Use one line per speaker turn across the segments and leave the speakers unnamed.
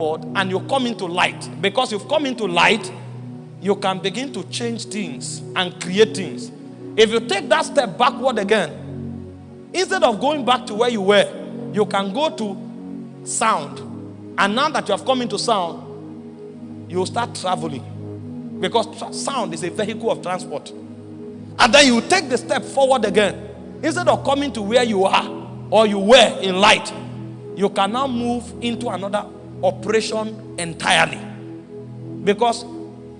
And you come into light. Because you've come into light, you can begin to change things and create things. If you take that step backward again, instead of going back to where you were, you can go to sound. And now that you have come into sound, you start traveling. Because tra- sound is a vehicle of transport. And then you take the step forward again. Instead of coming to where you are or you were in light, you can now move into another operation entirely. Because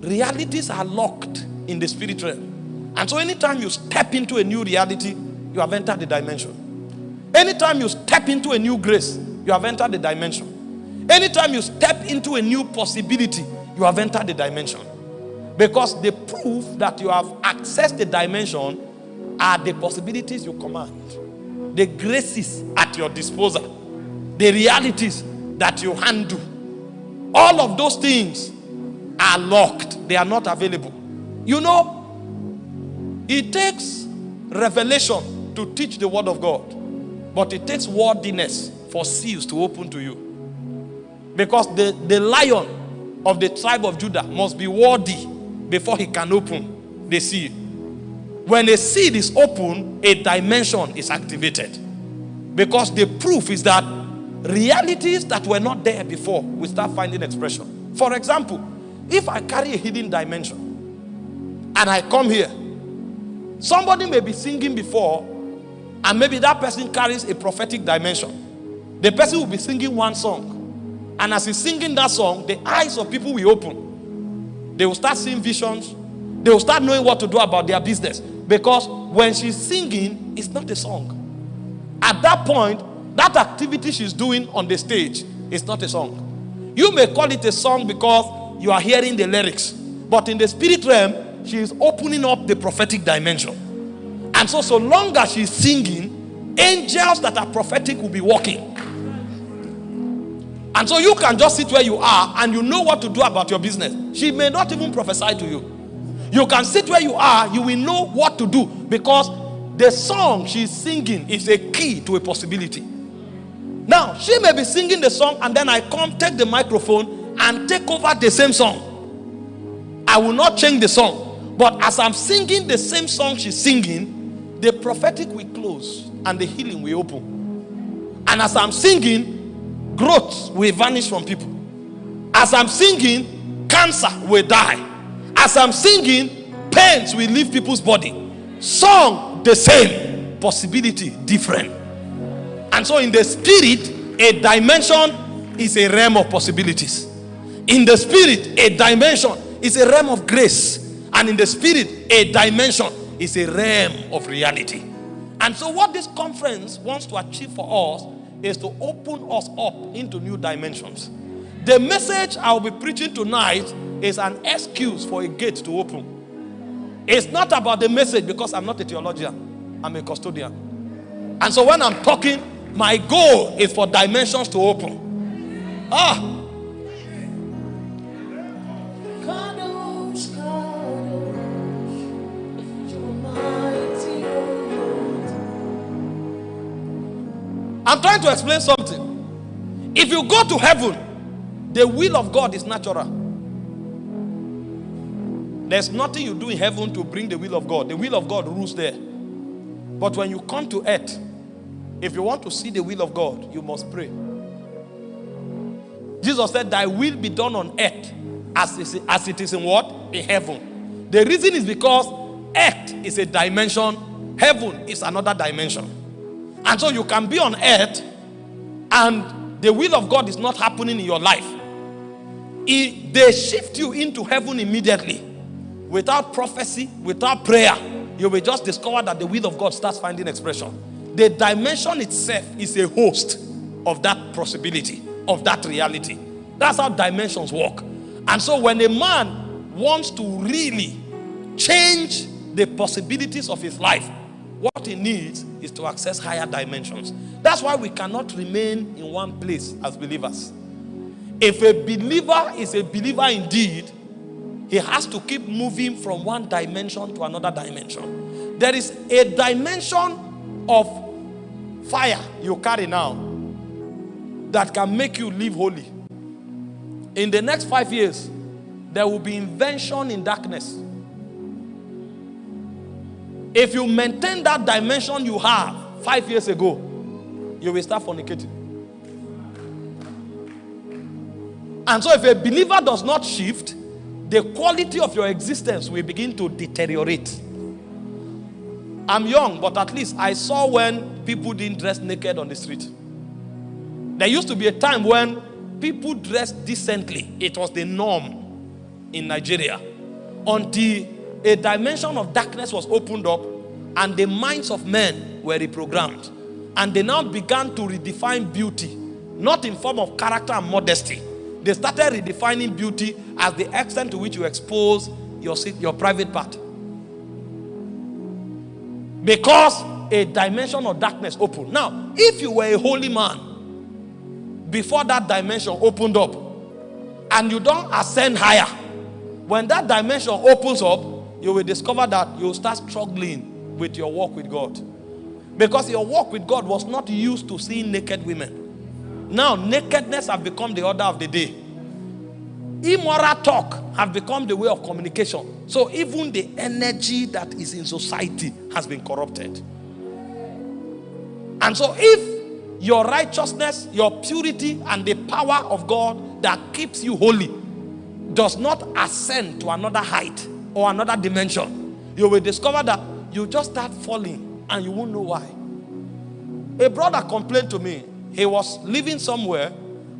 realities are locked in the spirit realm. And so anytime you step into a new reality, you have entered the dimension. Anytime you step into a new grace, you have entered the dimension. Anytime you step into a new possibility, you have entered the dimension. Because the proof that you have accessed the dimension are the possibilities you command, the graces at your disposal, the realities that you handle. All of those things are locked, they are not available. You know, it takes revelation to teach the word of God, but it takes wordiness for seals to open to you. Because the, the lion of the tribe of Judah must be worthy before he can open the seal. When a seed is open, a dimension is activated. Because the proof is that realities that were not there before we start finding expression. For example, if I carry a hidden dimension and I come here, somebody may be singing before and maybe that person carries a prophetic dimension. The person will be singing one song. And as he's singing that song, the eyes of people will open. They will start seeing visions. They will start knowing what to do about their business. Because when she's singing, it's not a song. At that point, that activity she's doing on the stage is not a song. You may call it a song because you are hearing the lyrics. But in the spirit realm, she is opening up the prophetic dimension. And so, so long as she's singing, angels that are prophetic will be walking. And so you can just sit where you are and you know what to do about your business. She may not even prophesy to you. You can sit where you are, you will know what to do because the song she's singing is a key to a possibility. Now, she may be singing the song and then I come take the microphone and take over the same song. I will not change the song. But as I'm singing the same song she's singing, the prophetic will close and the healing will open. And as I'm singing, growth will vanish from people. As I'm singing, cancer will die. As I'm singing, pains will leave people's body. Song, the same. Possibility, different. And so, in the spirit, a dimension is a realm of possibilities. In the spirit, a dimension is a realm of grace. And in the spirit, a dimension is a realm of reality. And so, what this conference wants to achieve for us is to open us up into new dimensions. The message I'll be preaching tonight is an excuse for a gate to open. It's not about the message because I'm not a theologian, I'm a custodian. And so, when I'm talking, my goal is for dimensions to open. Ah. I'm trying to explain something. If you go to heaven, the will of God is natural. There's nothing you do in heaven to bring the will of God. The will of God rules there. But when you come to earth, if you want to see the will of God, you must pray. Jesus said, Thy will be done on earth as, as it is in what? In heaven. The reason is because earth is a dimension, heaven is another dimension. And so you can be on earth and the will of God is not happening in your life. It, they shift you into heaven immediately without prophecy, without prayer. You will just discover that the will of God starts finding expression. The dimension itself is a host of that possibility, of that reality. That's how dimensions work. And so when a man wants to really change the possibilities of his life, what he needs is to access higher dimensions. That's why we cannot remain in one place as believers. If a believer is a believer indeed, he has to keep moving from one dimension to another dimension. There is a dimension of fire you carry now that can make you live holy. In the next five years, there will be invention in darkness. If you maintain that dimension you have five years ago, you will start fornicating. And so, if a believer does not shift, the quality of your existence will begin to deteriorate. I'm young, but at least I saw when people didn't dress naked on the street. There used to be a time when people dressed decently, it was the norm in Nigeria until a dimension of darkness was opened up and the minds of men were reprogrammed. And they now began to redefine beauty, not in form of character and modesty. They started redefining beauty as the extent to which you expose your, your private part. Because a dimension of darkness opened. Now, if you were a holy man before that dimension opened up and you don't ascend higher, when that dimension opens up, you will discover that you'll start struggling with your walk with God. Because your walk with God was not used to seeing naked women. Now, nakedness have become the order of the day. Immoral talk have become the way of communication. So even the energy that is in society has been corrupted. And so if your righteousness, your purity, and the power of God that keeps you holy does not ascend to another height or another dimension, you will discover that you just start falling and you won't know why. A brother complained to me. He was living somewhere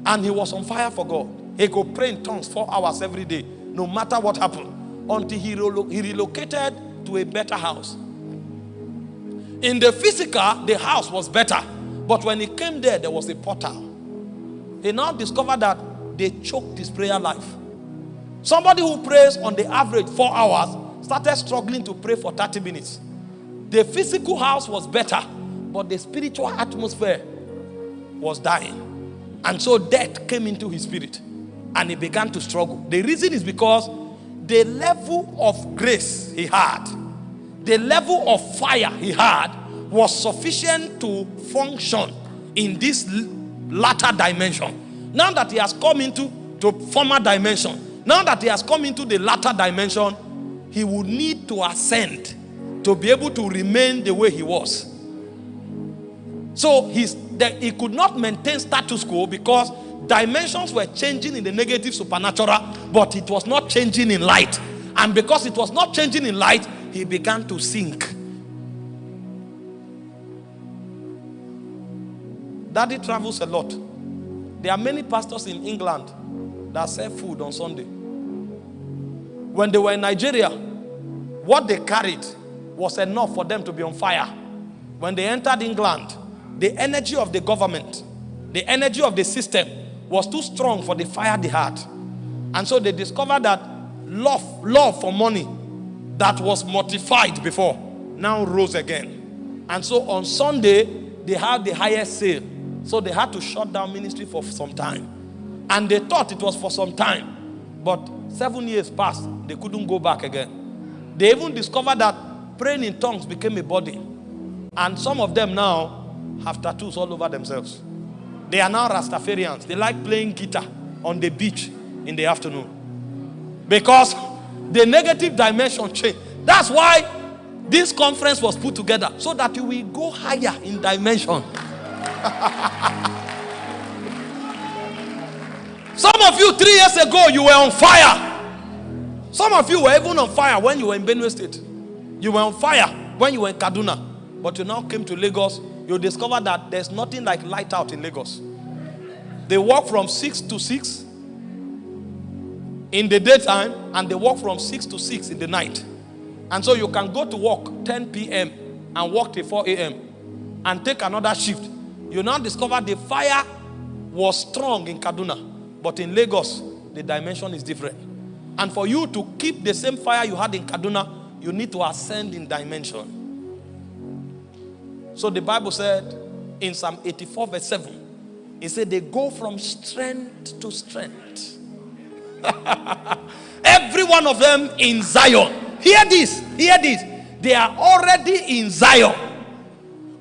and he was on fire for God. He could pray in tongues four hours every day, no matter what happened, until he, relo he relocated to a better house. In the physical, the house was better. But when he came there, there was a portal. He now discovered that they choked his prayer life. Somebody who prays on the average four hours started struggling to pray for 30 minutes. The physical house was better, but the spiritual atmosphere was dying. And so death came into his spirit and he began to struggle. The reason is because the level of grace he had, the level of fire he had, was sufficient to function in this latter dimension. Now that he has come into the former dimension, now that he has come into the latter dimension, he would need to ascend to be able to remain the way he was. So he's, he could not maintain status quo because dimensions were changing in the negative supernatural, but it was not changing in light. And because it was not changing in light, he began to sink. Daddy travels a lot. There are many pastors in England that sell food on Sunday. When they were in Nigeria, what they carried was enough for them to be on fire. When they entered England, the energy of the government, the energy of the system was too strong for the fire they had. And so they discovered that love, love for money that was mortified before now rose again. And so on Sunday, they had the highest sale. So they had to shut down ministry for some time. And they thought it was for some time. But seven years passed, they couldn't go back again. They even discovered that praying in tongues became a body. And some of them now have tattoos all over themselves. They are now Rastafarians. They like playing guitar on the beach in the afternoon. Because the negative dimension changed. That's why this conference was put together. So that you will go higher in dimension. Some of you, three years ago, you were on fire. Some of you were even on fire when you were in Benue State. You were on fire when you were in Kaduna. But you now came to Lagos. You discovered that there's nothing like light out in Lagos. They work from 6 to 6 in the daytime and they work from 6 to 6 in the night. And so you can go to work 10 p.m. and work till 4 a.m. and take another shift. You now discover the fire was strong in Kaduna. But in Lagos, the dimension is different. And for you to keep the same fire you had in Kaduna, you need to ascend in dimension. So the Bible said in Psalm 84, verse 7, it said they go from strength to strength. Every one of them in Zion. Hear this, hear this. They are already in Zion.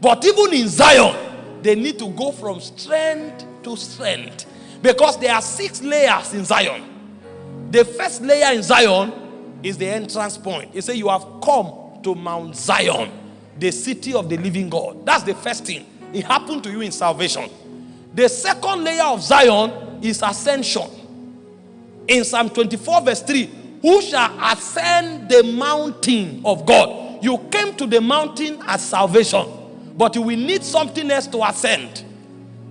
But even in Zion, they need to go from strength to strength. Because there are six layers in Zion. The first layer in Zion is the entrance point. It says, You have come to Mount Zion, the city of the living God. That's the first thing. It happened to you in salvation. The second layer of Zion is ascension. In Psalm 24, verse 3, who shall ascend the mountain of God? You came to the mountain as salvation, but you will need something else to ascend.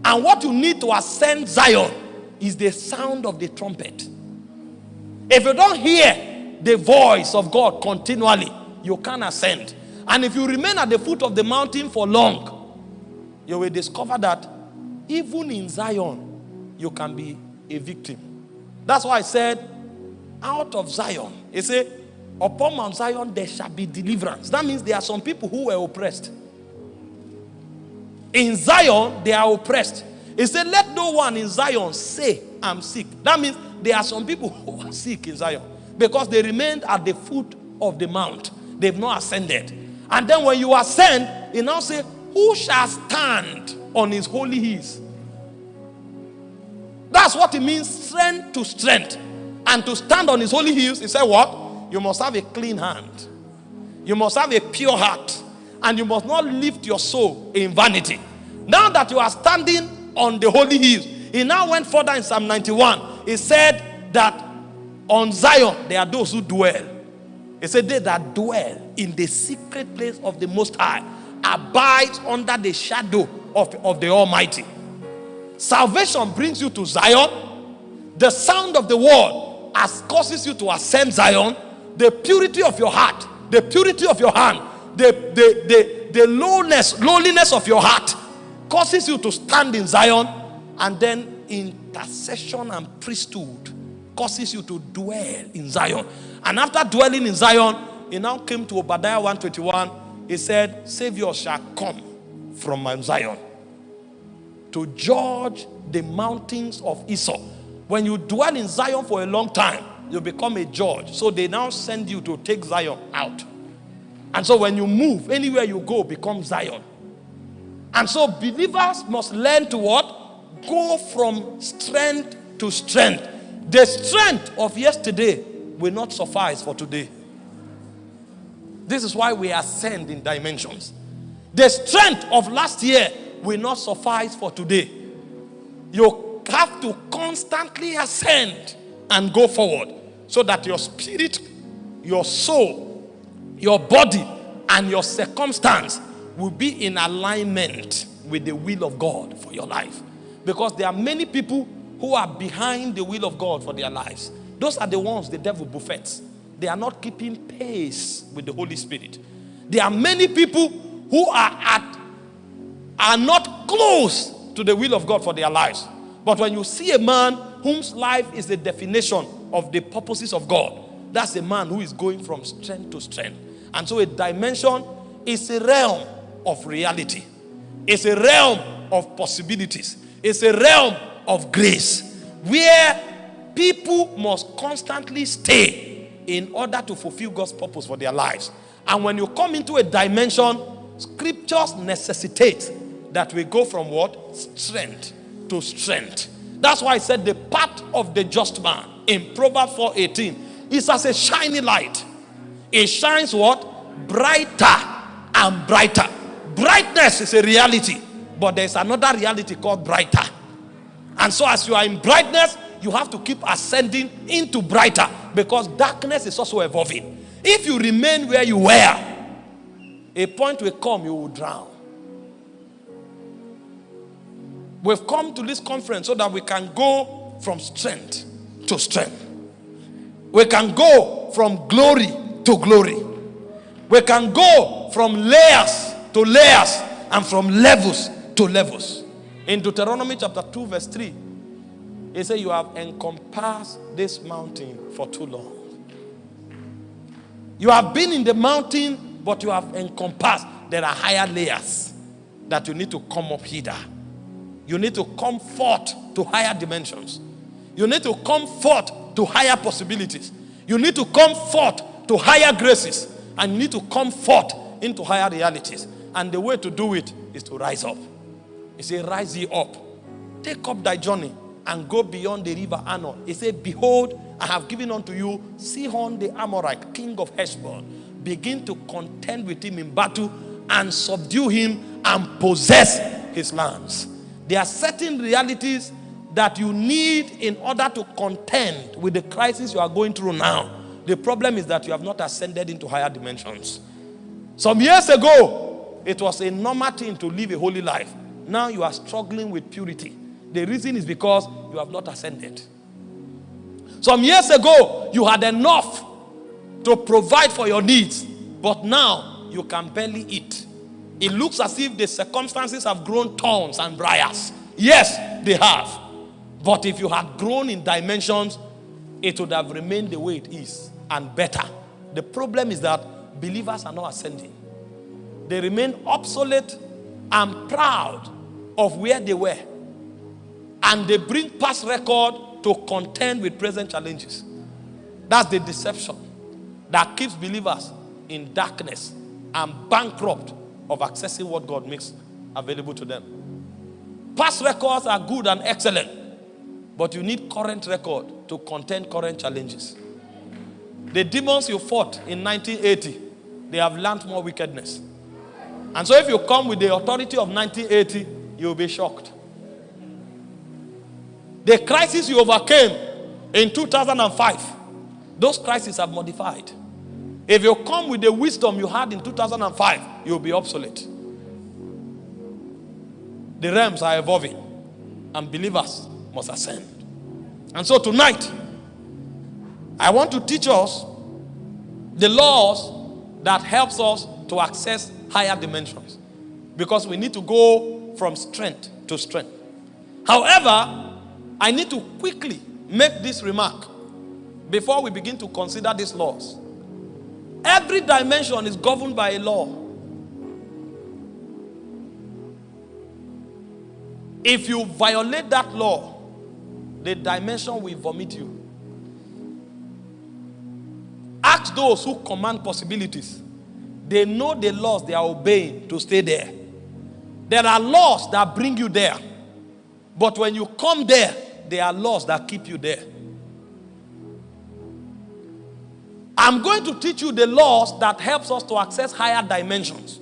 And what you need to ascend Zion is the sound of the trumpet. If you don't hear the voice of God continually, you can't ascend. And if you remain at the foot of the mountain for long, you will discover that even in Zion, you can be a victim. That's why I said, out of Zion, he said, upon Mount Zion there shall be deliverance. That means there are some people who were oppressed. In Zion, they are oppressed. He said, Let no one in Zion say, I'm sick. That means there are some people who are sick in Zion because they remained at the foot of the mount. They've not ascended. And then when you ascend, he now say, Who shall stand on his holy hills? That's what it means, strength to strength. And to stand on his holy hills, he said, What? You must have a clean hand. You must have a pure heart and you must not lift your soul in vanity. Now that you are standing on the holy hills, he now went further in Psalm 91. He said that on Zion there are those who dwell. He said, They that dwell in the secret place of the Most High abides under the shadow of, of the Almighty. Salvation brings you to Zion. The sound of the word as causes you to ascend Zion. The purity of your heart, the purity of your hand the, the, the, the lowness, lowliness of your heart causes you to stand in Zion, and then intercession and priesthood causes you to dwell in Zion. And after dwelling in Zion, he now came to Obadiah 121. He said, Savior shall come from Mount Zion to judge the mountains of Esau. When you dwell in Zion for a long time, you become a judge. So they now send you to take Zion out. And so when you move, anywhere you go becomes Zion. And so believers must learn to what? Go from strength to strength. The strength of yesterday will not suffice for today. This is why we ascend in dimensions. The strength of last year will not suffice for today. You have to constantly ascend and go forward so that your spirit, your soul, your body and your circumstance will be in alignment with the will of God for your life. Because there are many people who are behind the will of God for their lives. Those are the ones the devil buffets. They are not keeping pace with the Holy Spirit. There are many people who are at are not close to the will of God for their lives. But when you see a man whose life is the definition of the purposes of God, that's a man who is going from strength to strength. And so a dimension is a realm of reality. It's a realm of possibilities. It's a realm of grace where people must constantly stay in order to fulfill God's purpose for their lives. And when you come into a dimension, scriptures necessitate that we go from what? Strength to strength. That's why I said the path of the just man in Proverbs 4:18 is as a shiny light it shines what? Brighter and brighter. Brightness is a reality, but there's another reality called brighter. And so, as you are in brightness, you have to keep ascending into brighter because darkness is also evolving. If you remain where you were, a point will come you will drown. We've come to this conference so that we can go from strength to strength. We can go from glory to glory. We can go from layers to layers and from levels to levels. In Deuteronomy chapter 2, verse 3, it said, You have encompassed this mountain for too long. You have been in the mountain, but you have encompassed. There are higher layers that you need to come up hither. You need to come forth to higher dimensions. You need to come forth to higher possibilities. You need to come forth to higher graces and you need to come forth into higher realities. And the way to do it is to rise up. He said, Rise ye up, take up thy journey, and go beyond the river Arnon. He said, Behold, I have given unto you Sihon the Amorite, king of Heshbon. Begin to contend with him in battle and subdue him and possess his lands. There are certain realities that you need in order to contend with the crisis you are going through now. The problem is that you have not ascended into higher dimensions. Some years ago, it was a normal thing to live a holy life. Now you are struggling with purity. The reason is because you have not ascended. Some years ago, you had enough to provide for your needs, but now you can barely eat. It looks as if the circumstances have grown thorns and briars. Yes, they have. But if you had grown in dimensions, it would have remained the way it is and better. The problem is that believers are not ascending. They remain obsolete and proud of where they were. And they bring past record to contend with present challenges. That's the deception that keeps believers in darkness and bankrupt of accessing what God makes available to them. Past records are good and excellent, but you need current record to contend current challenges. The demons you fought in 1980, they have learned more wickedness. And so if you come with the authority of 1980, you'll be shocked. The crisis you overcame in 2005, those crises have modified. If you come with the wisdom you had in 2005, you'll be obsolete. The realms are evolving, and believers must ascend. And so tonight, I want to teach us the laws that helps us to access higher dimensions because we need to go from strength to strength. However, I need to quickly make this remark before we begin to consider these laws. Every dimension is governed by a law. If you violate that law, the dimension will vomit you. Ask those who command possibilities. They know the laws they are obeying to stay there. There are laws that bring you there. But when you come there, there are laws that keep you there. I'm going to teach you the laws that helps us to access higher dimensions.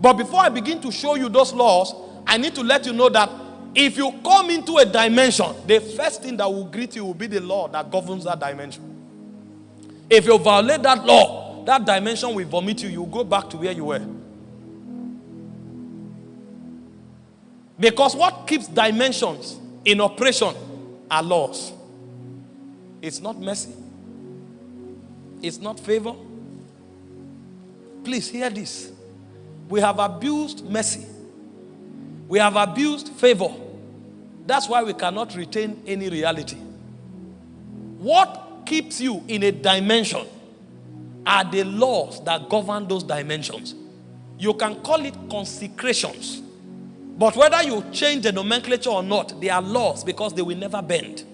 But before I begin to show you those laws, I need to let you know that if you come into a dimension, the first thing that will greet you will be the law that governs that dimension. If you violate that law, that dimension will vomit you. You go back to where you were. Because what keeps dimensions in operation are laws. It's not mercy. It's not favor. Please hear this. We have abused mercy. We have abused favor. That's why we cannot retain any reality. What keeps you in a dimension are the laws that govern those dimensions. You can call it consecrations. But whether you change the nomenclature or not, they are laws because they will never bend.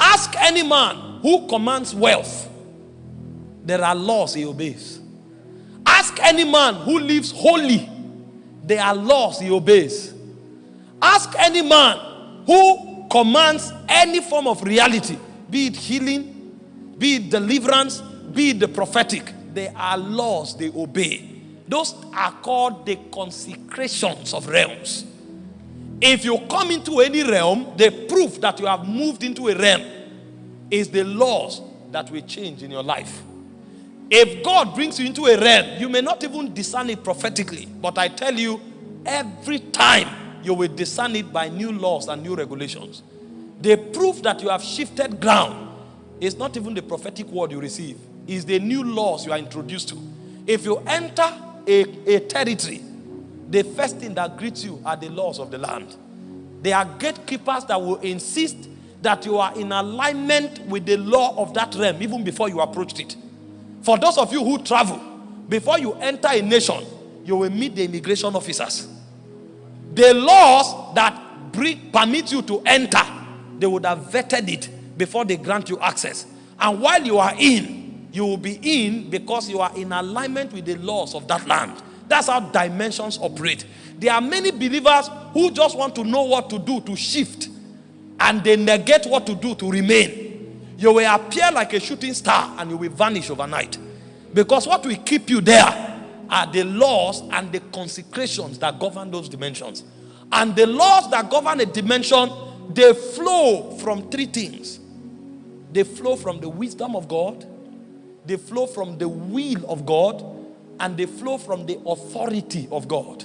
Ask any man who commands wealth. There are laws he obeys. Ask any man who lives holy. There are laws he obeys. Ask any man who commands any form of reality, be it healing, be it deliverance, be it the prophetic. There are laws they obey. Those are called the consecrations of realms. If you come into any realm, the proof that you have moved into a realm is the laws that will change in your life. If God brings you into a realm, you may not even discern it prophetically, but I tell you, every time you will discern it by new laws and new regulations. The proof that you have shifted ground is not even the prophetic word you receive, it's the new laws you are introduced to. If you enter a, a territory, the first thing that greets you are the laws of the land. There are gatekeepers that will insist that you are in alignment with the law of that realm even before you approached it. For those of you who travel, before you enter a nation, you will meet the immigration officers. The laws that permit you to enter, they would have vetted it before they grant you access. And while you are in, you will be in because you are in alignment with the laws of that land. That's how dimensions operate. There are many believers who just want to know what to do to shift and they negate what to do to remain. You will appear like a shooting star and you will vanish overnight. Because what will keep you there are the laws and the consecrations that govern those dimensions. And the laws that govern a dimension, they flow from three things. They flow from the wisdom of God, they flow from the will of God, and they flow from the authority of God.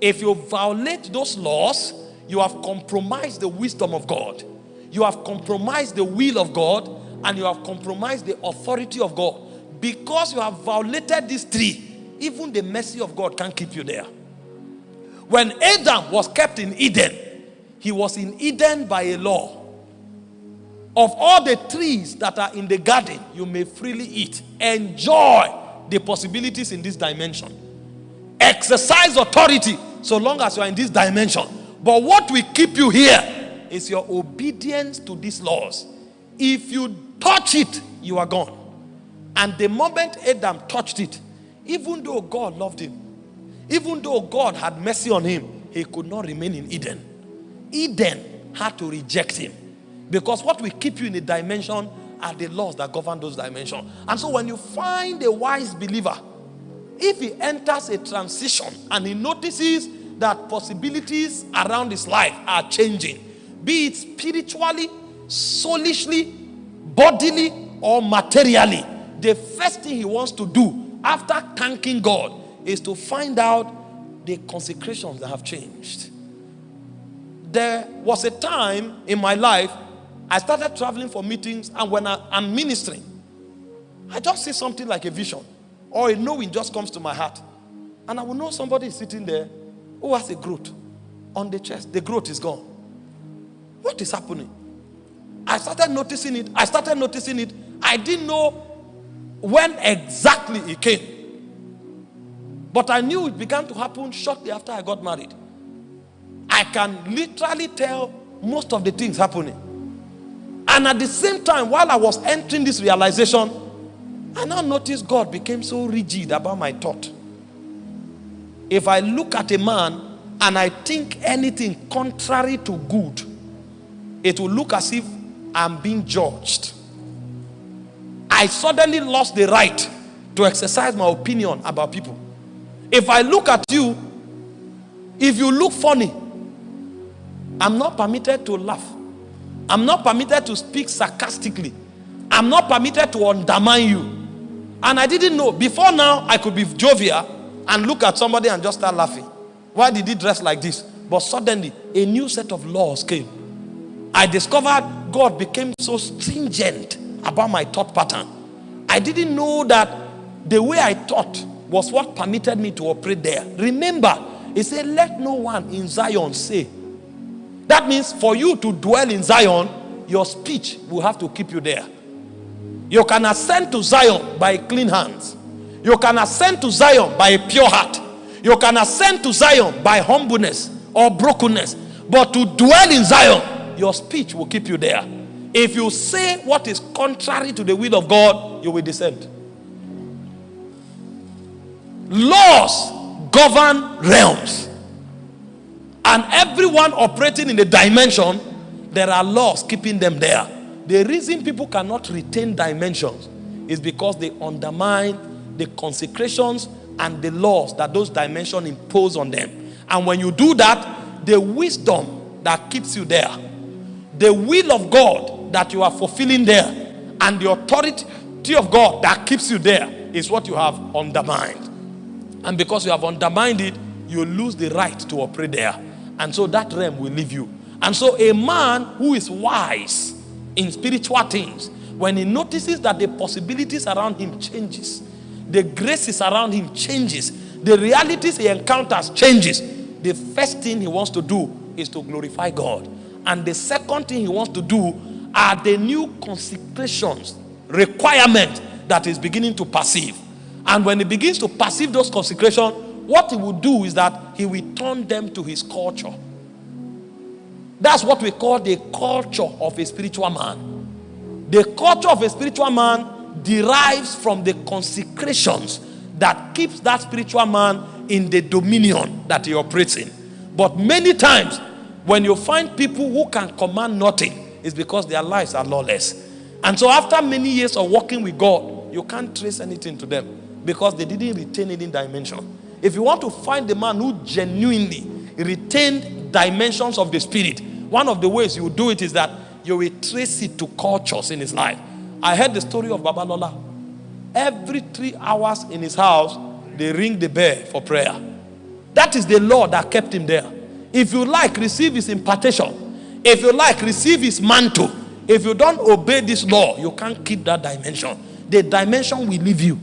If you violate those laws, you have compromised the wisdom of God. You have compromised the will of God and you have compromised the authority of God. Because you have violated these three, even the mercy of God can't keep you there. When Adam was kept in Eden, he was in Eden by a law. Of all the trees that are in the garden, you may freely eat. Enjoy the possibilities in this dimension. Exercise authority so long as you are in this dimension. But what will keep you here is your obedience to these laws. If you touch it, you are gone. And the moment Adam touched it, even though God loved him, even though God had mercy on him, he could not remain in Eden. Eden had to reject him. Because what will keep you in a dimension are the laws that govern those dimensions. And so when you find a wise believer, if he enters a transition and he notices that possibilities around his life are changing, be it spiritually, soulishly, bodily, or materially, the first thing he wants to do after thanking God is to find out the consecrations that have changed. There was a time in my life I started traveling for meetings, and when I, am ministering, I just see something like a vision or a knowing just comes to my heart. And I will know somebody is sitting there who has a growth on the chest. The growth is gone. What is happening? I started noticing it. I started noticing it. I didn't know when exactly it came. But I knew it began to happen shortly after I got married. I can literally tell most of the things happening. And at the same time, while I was entering this realization, I now noticed God became so rigid about my thought. If I look at a man and I think anything contrary to good, it will look as if I'm being judged. I suddenly lost the right to exercise my opinion about people. If I look at you, if you look funny, I'm not permitted to laugh. I'm not permitted to speak sarcastically. I'm not permitted to undermine you. And I didn't know. Before now, I could be jovial and look at somebody and just start laughing. Why did he dress like this? But suddenly, a new set of laws came. I discovered God became so stringent about my thought pattern. I didn't know that the way I thought was what permitted me to operate there. Remember, he said, Let no one in Zion say, that means for you to dwell in Zion, your speech will have to keep you there. You can ascend to Zion by clean hands. You can ascend to Zion by a pure heart. You can ascend to Zion by humbleness or brokenness. But to dwell in Zion, your speech will keep you there. If you say what is contrary to the will of God, you will descend. Laws govern realms. And everyone operating in the dimension, there are laws keeping them there. The reason people cannot retain dimensions is because they undermine the consecrations and the laws that those dimensions impose on them. And when you do that, the wisdom that keeps you there, the will of God that you are fulfilling there, and the authority of God that keeps you there is what you have undermined. And because you have undermined it, you lose the right to operate there. And so that realm will leave you. And so a man who is wise in spiritual things, when he notices that the possibilities around him changes, the graces around him changes, the realities he encounters changes, the first thing he wants to do is to glorify God. And the second thing he wants to do are the new consecrations, requirement that is beginning to perceive. And when he begins to perceive those consecrations, what he will do is that he will turn them to his culture. That's what we call the culture of a spiritual man. The culture of a spiritual man derives from the consecrations that keeps that spiritual man in the dominion that he operates in. But many times, when you find people who can command nothing, it's because their lives are lawless. And so, after many years of working with God, you can't trace anything to them because they didn't retain any dimension. If you want to find the man who genuinely retained dimensions of the spirit, one of the ways you do it is that you will trace it to cultures in his life. I heard the story of Baba Babalola. Every three hours in his house, they ring the bell for prayer. That is the law that kept him there. If you like, receive his impartation. If you like, receive his mantle. If you don't obey this law, you can't keep that dimension. The dimension will leave you.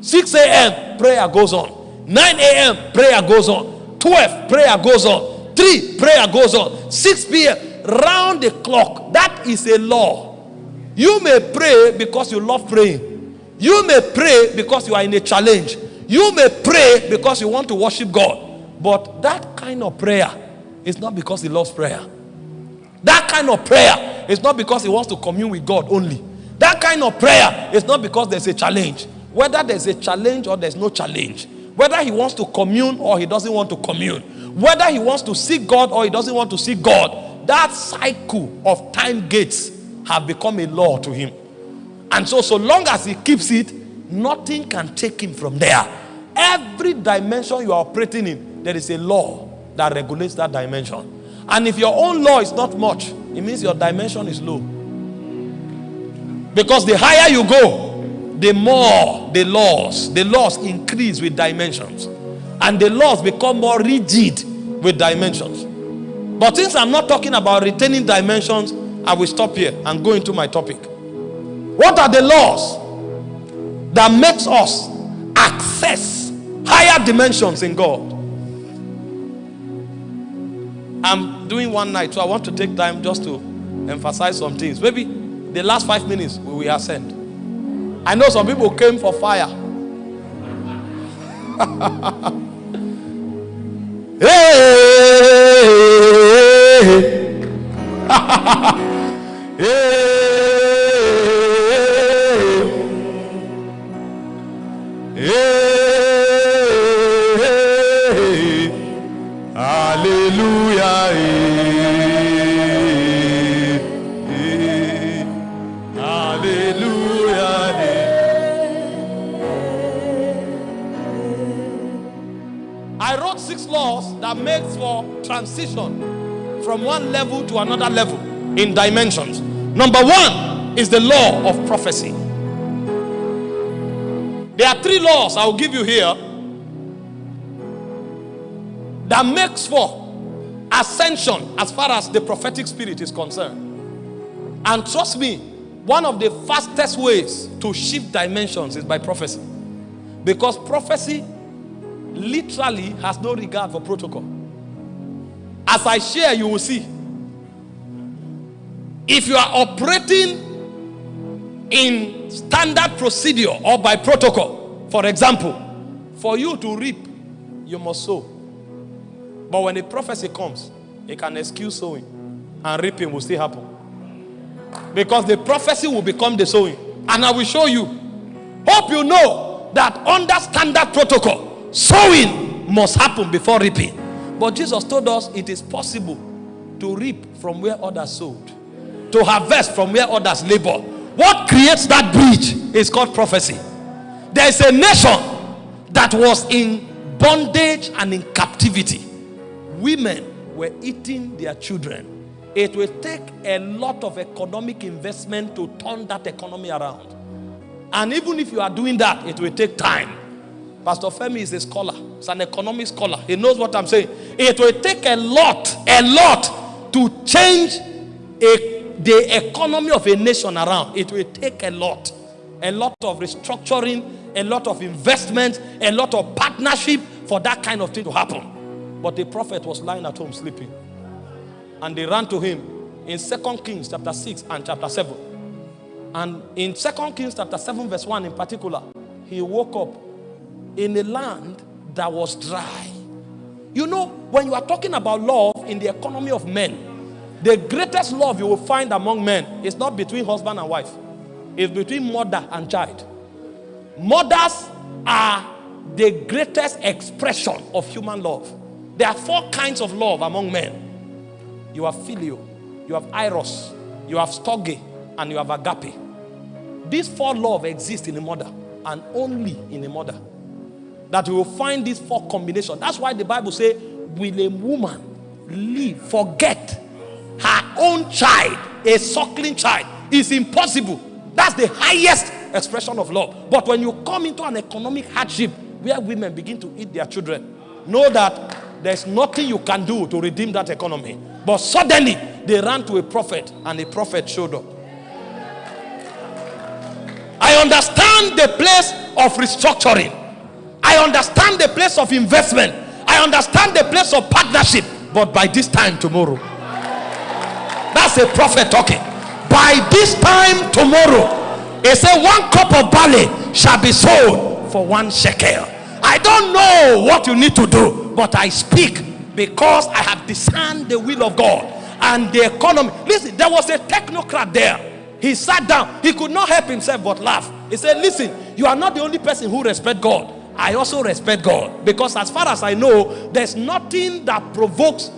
6 a.m., prayer goes on. 9 a.m., prayer goes on. 12, prayer goes on. 3, prayer goes on. 6 p.m., round the clock. That is a law. You may pray because you love praying. You may pray because you are in a challenge. You may pray because you want to worship God. But that kind of prayer is not because he loves prayer. That kind of prayer is not because he wants to commune with God only. That kind of prayer is not because there's a challenge. Whether there's a challenge or there's no challenge. Whether he wants to commune or he doesn't want to commune. Whether he wants to seek God or he doesn't want to seek God. That cycle of time gates have become a law to him. And so, so long as he keeps it, nothing can take him from there. Every dimension you are operating in, there is a law that regulates that dimension. And if your own law is not much, it means your dimension is low. Because the higher you go, the more the laws, the laws increase with dimensions. And the laws become more rigid with dimensions. But since I'm not talking about retaining dimensions, I will stop here and go into my topic. What are the laws that makes us access higher dimensions in God? I'm doing one night, so I want to take time just to emphasize some things. Maybe the last five minutes we will ascend. I know some people came for fire. hey! hey! Hallelujah. Makes for transition from one level to another level in dimensions. Number one is the law of prophecy. There are three laws I will give you here that makes for ascension as far as the prophetic spirit is concerned. And trust me, one of the fastest ways to shift dimensions is by prophecy. Because prophecy literally has no regard for protocol. As I share, you will see. If you are operating in standard procedure or by protocol, for example, for you to reap, you must sow. But when a prophecy comes, it can excuse sowing and reaping will still happen. Because the prophecy will become the sowing. And I will show you. Hope you know that under standard protocol, sowing must happen before reaping. But Jesus told us it is possible to reap from where others sowed, to harvest from where others labor. What creates that bridge is called prophecy. There is a nation that was in bondage and in captivity women were eating their children. It will take a lot of economic investment to turn that economy around. And even if you are doing that, it will take time. Pastor Femi is a scholar, he's an economic scholar. He knows what I'm saying. It will take a lot, a lot to change a, the economy of a nation around. It will take a lot. A lot of restructuring, a lot of investment, a lot of partnership for that kind of thing to happen. But the prophet was lying at home sleeping. And they ran to him in Second Kings chapter 6 and chapter 7. And in Second Kings chapter 7 verse 1 in particular, he woke up in a land that was dry. You know, when you are talking about love in the economy of men, the greatest love you will find among men is not between husband and wife. It's between mother and child. Mothers are the greatest expression of human love. There are four kinds of love among men. You have filial, you have eros, you have storge, and you have agape. These four love exist in a mother and only in a mother. That you will find these four combinations. That's why the Bible says, will a woman leave, forget her own child, a suckling child? It's impossible. That's the highest expression of love. But when you come into an economic hardship where women begin to eat their children, know that there's nothing you can do to redeem that economy. But suddenly they ran to a prophet and a prophet showed up. I understand the place of restructuring. I understand the place of investment. I understand the place of partnership. But by this time tomorrow, that's a prophet talking. By this time tomorrow, he said, One cup of barley shall be sold for one shekel. I don't know what you need to do, but I speak because I have discerned the will of God and the economy. Listen, there was a technocrat there. He sat down. He could not help himself but laugh. He said, Listen, you are not the only person who respect God. I also respect God because, as far as I know, there's nothing that provokes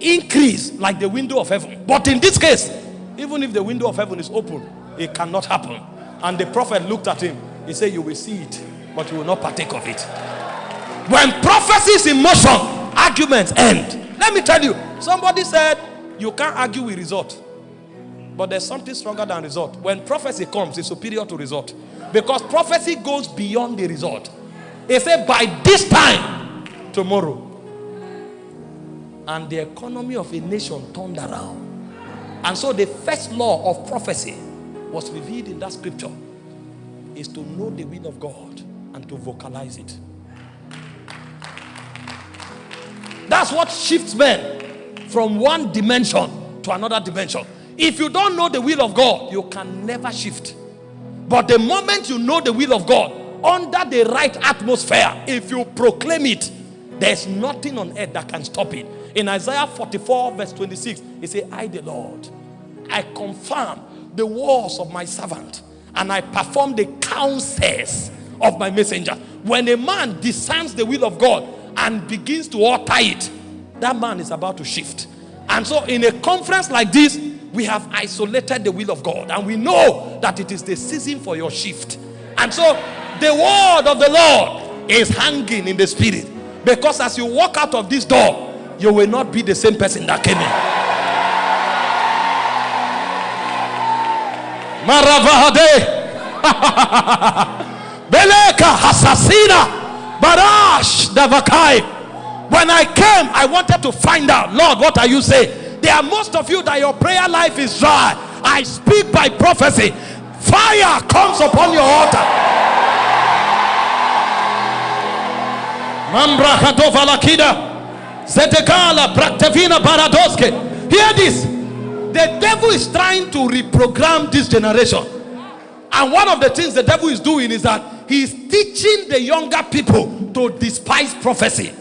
increase like the window of heaven. But in this case, even if the window of heaven is open, it cannot happen. And the prophet looked at him. He said, You will see it, but you will not partake of it. When prophecy is in motion, arguments end. Let me tell you, somebody said, You can't argue with result. But there's something stronger than result. When prophecy comes, it's superior to result. Because prophecy goes beyond the result. He said, By this time, tomorrow. And the economy of a nation turned around. And so the first law of prophecy was revealed in that scripture is to know the will of God and to vocalize it. That's what shifts men from one dimension to another dimension. If you don't know the will of God, you can never shift. But the moment you know the will of God, under the right atmosphere, if you proclaim it, there's nothing on earth that can stop it. In Isaiah 44, verse 26, he said, I, the Lord, I confirm the words of my servant and I perform the counsels of my messenger. When a man discerns the will of God and begins to utter it, that man is about to shift. And so, in a conference like this, we have isolated the will of God and we know that it is the season for your shift. And so, the word of the Lord is hanging in the spirit because as you walk out of this door, you will not be the same person that came in. Maravahade. Beleka Hasasina Barash Davakai. When I came, I wanted to find out, Lord, what are you saying? There are most of you that your prayer life is dry. I speak by prophecy. Fire comes upon your altar. Hear this. The devil is trying to reprogram this generation. And one of the things the devil is doing is that he's teaching the younger people to despise prophecy.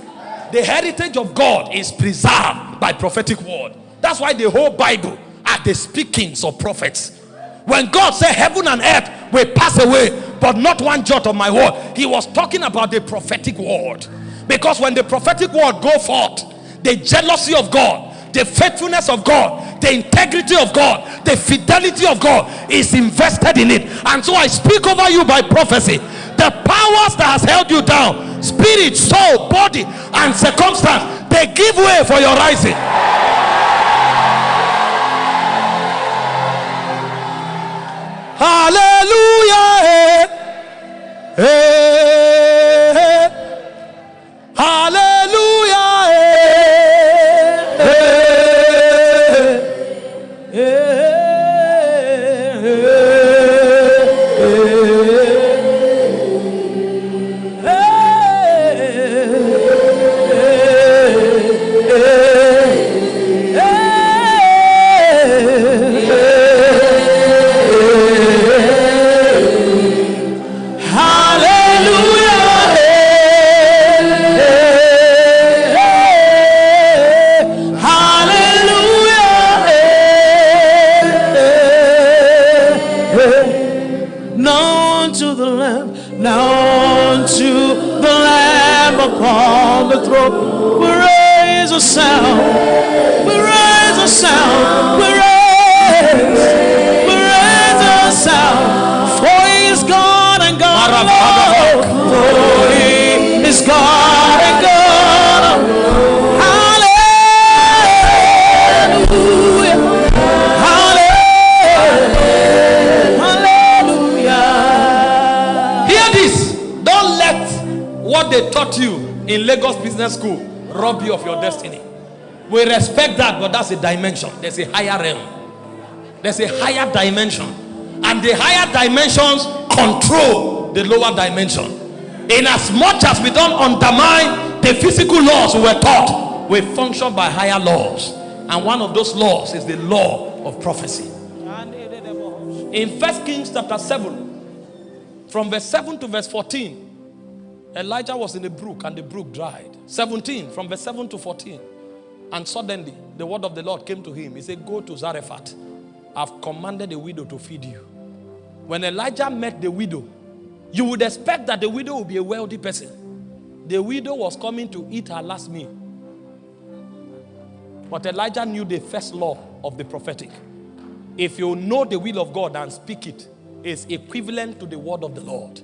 The heritage of God is preserved by prophetic word. That's why the whole Bible are the speakings of prophets. When God said heaven and earth will pass away, but not one jot of my word, he was talking about the prophetic word. Because when the prophetic word go forth, the jealousy of God the faithfulness of God, the integrity of God, the fidelity of God is invested in it. And so I speak over you by prophecy. The powers that has held you down, spirit, soul, body, and circumstance, they give way for your rising. Hallelujah. Hey, hey, Hallelujah. That, but that's a dimension. There's a higher realm. There's a higher dimension. And the higher dimensions control the lower dimension. In as much as we don't undermine the physical laws we were taught, we function by higher laws. And one of those laws is the law of prophecy. In First Kings chapter 7, from verse 7 to verse 14, Elijah was in a brook and the brook dried. 17, from verse 7 to 14. And suddenly the word of the Lord came to him. He said, Go to Zarephath. I've commanded the widow to feed you. When Elijah met the widow, you would expect that the widow would be a wealthy person. The widow was coming to eat her last meal. But Elijah knew the first law of the prophetic. If you know the will of God and speak it, it, is equivalent to the word of the Lord.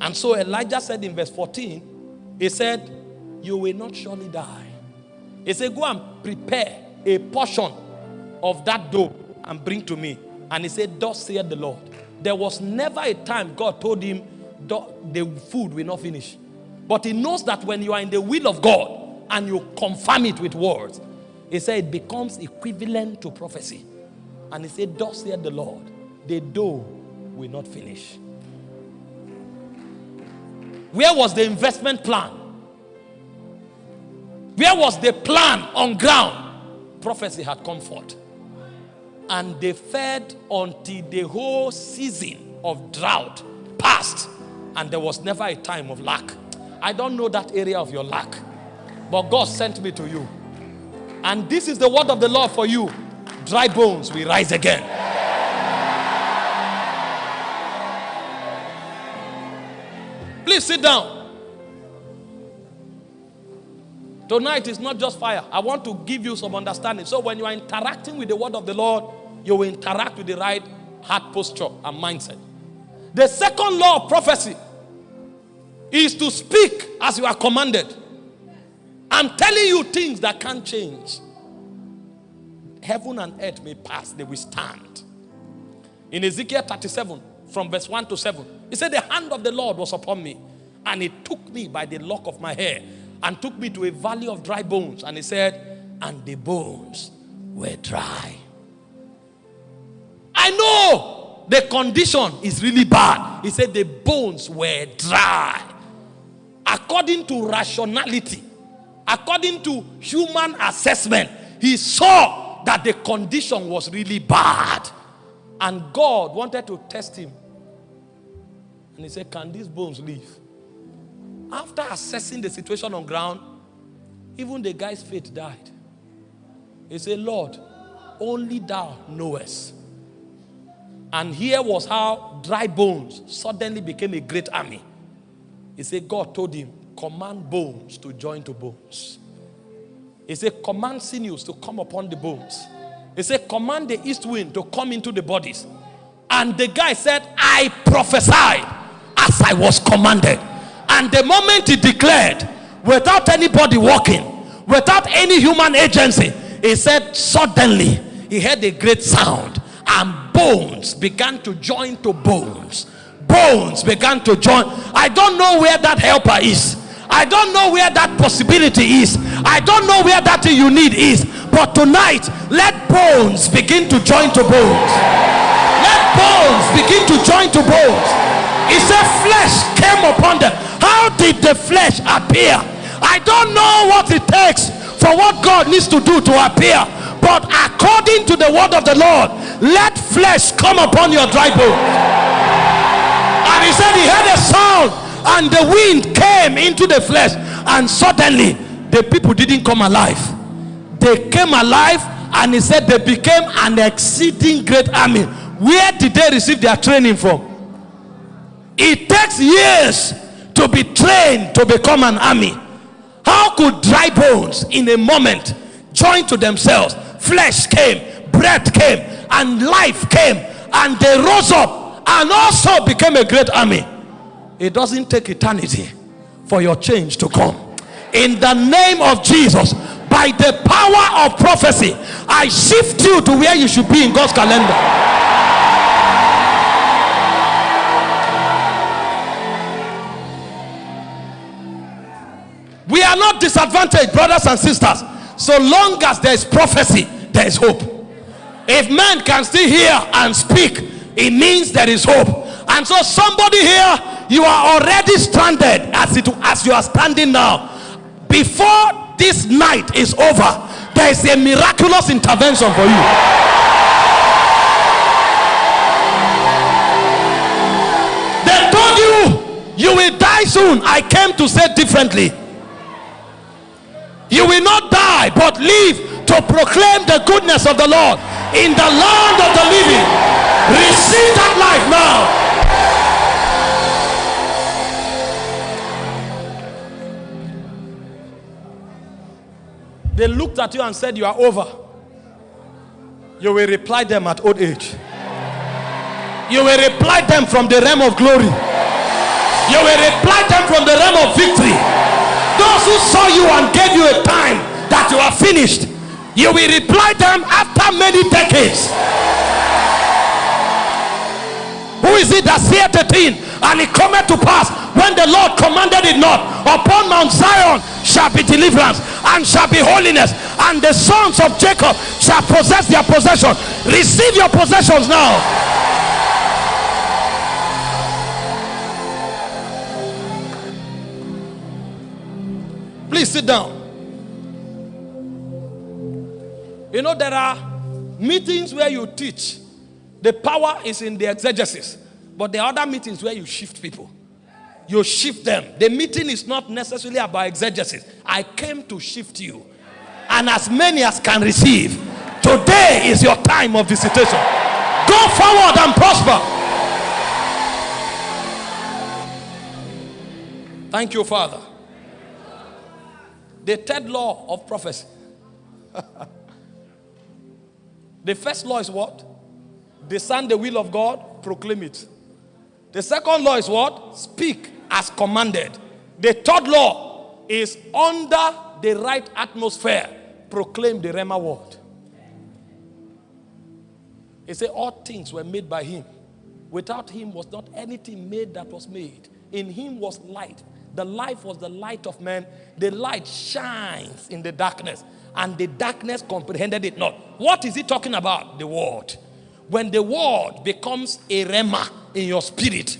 And so Elijah said in verse 14, he said, You will not surely die. He said, Go and prepare a portion of that dough and bring to me. And he said, Thus saith the Lord. There was never a time God told him the food will not finish. But he knows that when you are in the will of God and you confirm it with words, he said it becomes equivalent to prophecy. And he said, Thus saith the Lord, the dough will not finish. Where was the investment plan? Where was the plan on ground? Prophecy had come forth. And they fed until the whole season of drought passed. And there was never a time of lack. I don't know that area of your lack. But God sent me to you. And this is the word of the Lord for you. Dry bones will rise again. Please sit down. Tonight is not just fire. I want to give you some understanding. So when you are interacting with the word of the Lord, you will interact with the right heart posture and mindset. The second law of prophecy is to speak as you are commanded. I'm telling you things that can't change. Heaven and earth may pass, they will stand. In Ezekiel 37, from verse 1 to 7, he said, The hand of the Lord was upon me, and he took me by the lock of my hair and took me to a valley of dry bones. And he said, And the bones were dry. I know the condition is really bad. He said, The bones were dry. According to rationality, according to human assessment, he saw that the condition was really bad. And God wanted to test him. And he said, Can these bones live? After assessing the situation on ground, even the guy's faith died. He said, Lord, only thou knowest. And here was how dry bones suddenly became a great army. He said, God told him, command bones to join to bones. He said, command sinews to come upon the bones. He said, command the east wind to come into the bodies. And the guy said, I prophesied as I was commanded. And the moment he declared, without anybody walking, without any human agency, he said, suddenly he heard a great sound, and bones began to join to bones. Bones began to join. I don't know where that helper is. I don't know where that possibility is. I don't know where that thing you need is. But tonight, let bones begin to join to bones. Let bones begin to join to bones. He said, flesh came upon them. How did the flesh appear? I don't know what it takes for what God needs to do to appear. But according to the word of the Lord, let flesh come upon your dry bones. And he said he heard a sound and the wind came into the flesh and suddenly the people didn't come alive. They came alive and he said they became an exceeding great army. Where did they receive their training from? It takes years to be trained to become an army. How could dry bones in a moment join to themselves? Flesh came, breath came, and life came, and they rose up and also became a great army. It doesn't take eternity for your change to come. In the name of Jesus, by the power of prophecy, I shift you to where you should be in God's calendar. We are not disadvantaged, brothers and sisters. So long as there is prophecy, there is hope. If man can still hear and speak, it means there is hope. And so, somebody here, you are already stranded as it as you are standing now. Before this night is over, there is a miraculous intervention for you. They told you you will die soon. I came to say differently. You will not die, but live to proclaim the goodness of the Lord in the land of the living. Receive that life now. They looked at you and said, You are over. You will reply them at old age. You will reply them from the realm of glory. You will reply them from the realm of victory. Those who saw you and gave you a time that you are finished, you will reply them after many decades. Who is it that saith a thing and it cometh to pass when the Lord commanded it not? Upon Mount Zion shall be deliverance and shall be holiness, and the sons of Jacob shall possess their possession. Receive your possessions now. Please sit down. You know, there are meetings where you teach, the power is in the exegesis, but are other meetings where you shift people you shift them. The meeting is not necessarily about exegesis. I came to shift you. And as many as can receive, today is your time of visitation. Go forward and prosper. Thank you, Father. The third law of prophecy. the first law is what? Discern the will of God, proclaim it. The second law is what? Speak as commanded. The third law is under the right atmosphere, proclaim the Rhema word. He said, All things were made by him. Without him was not anything made that was made. In him was light. The life was the light of man. The light shines in the darkness, and the darkness comprehended it not. What is he talking about? The word. When the word becomes a rhema in your spirit,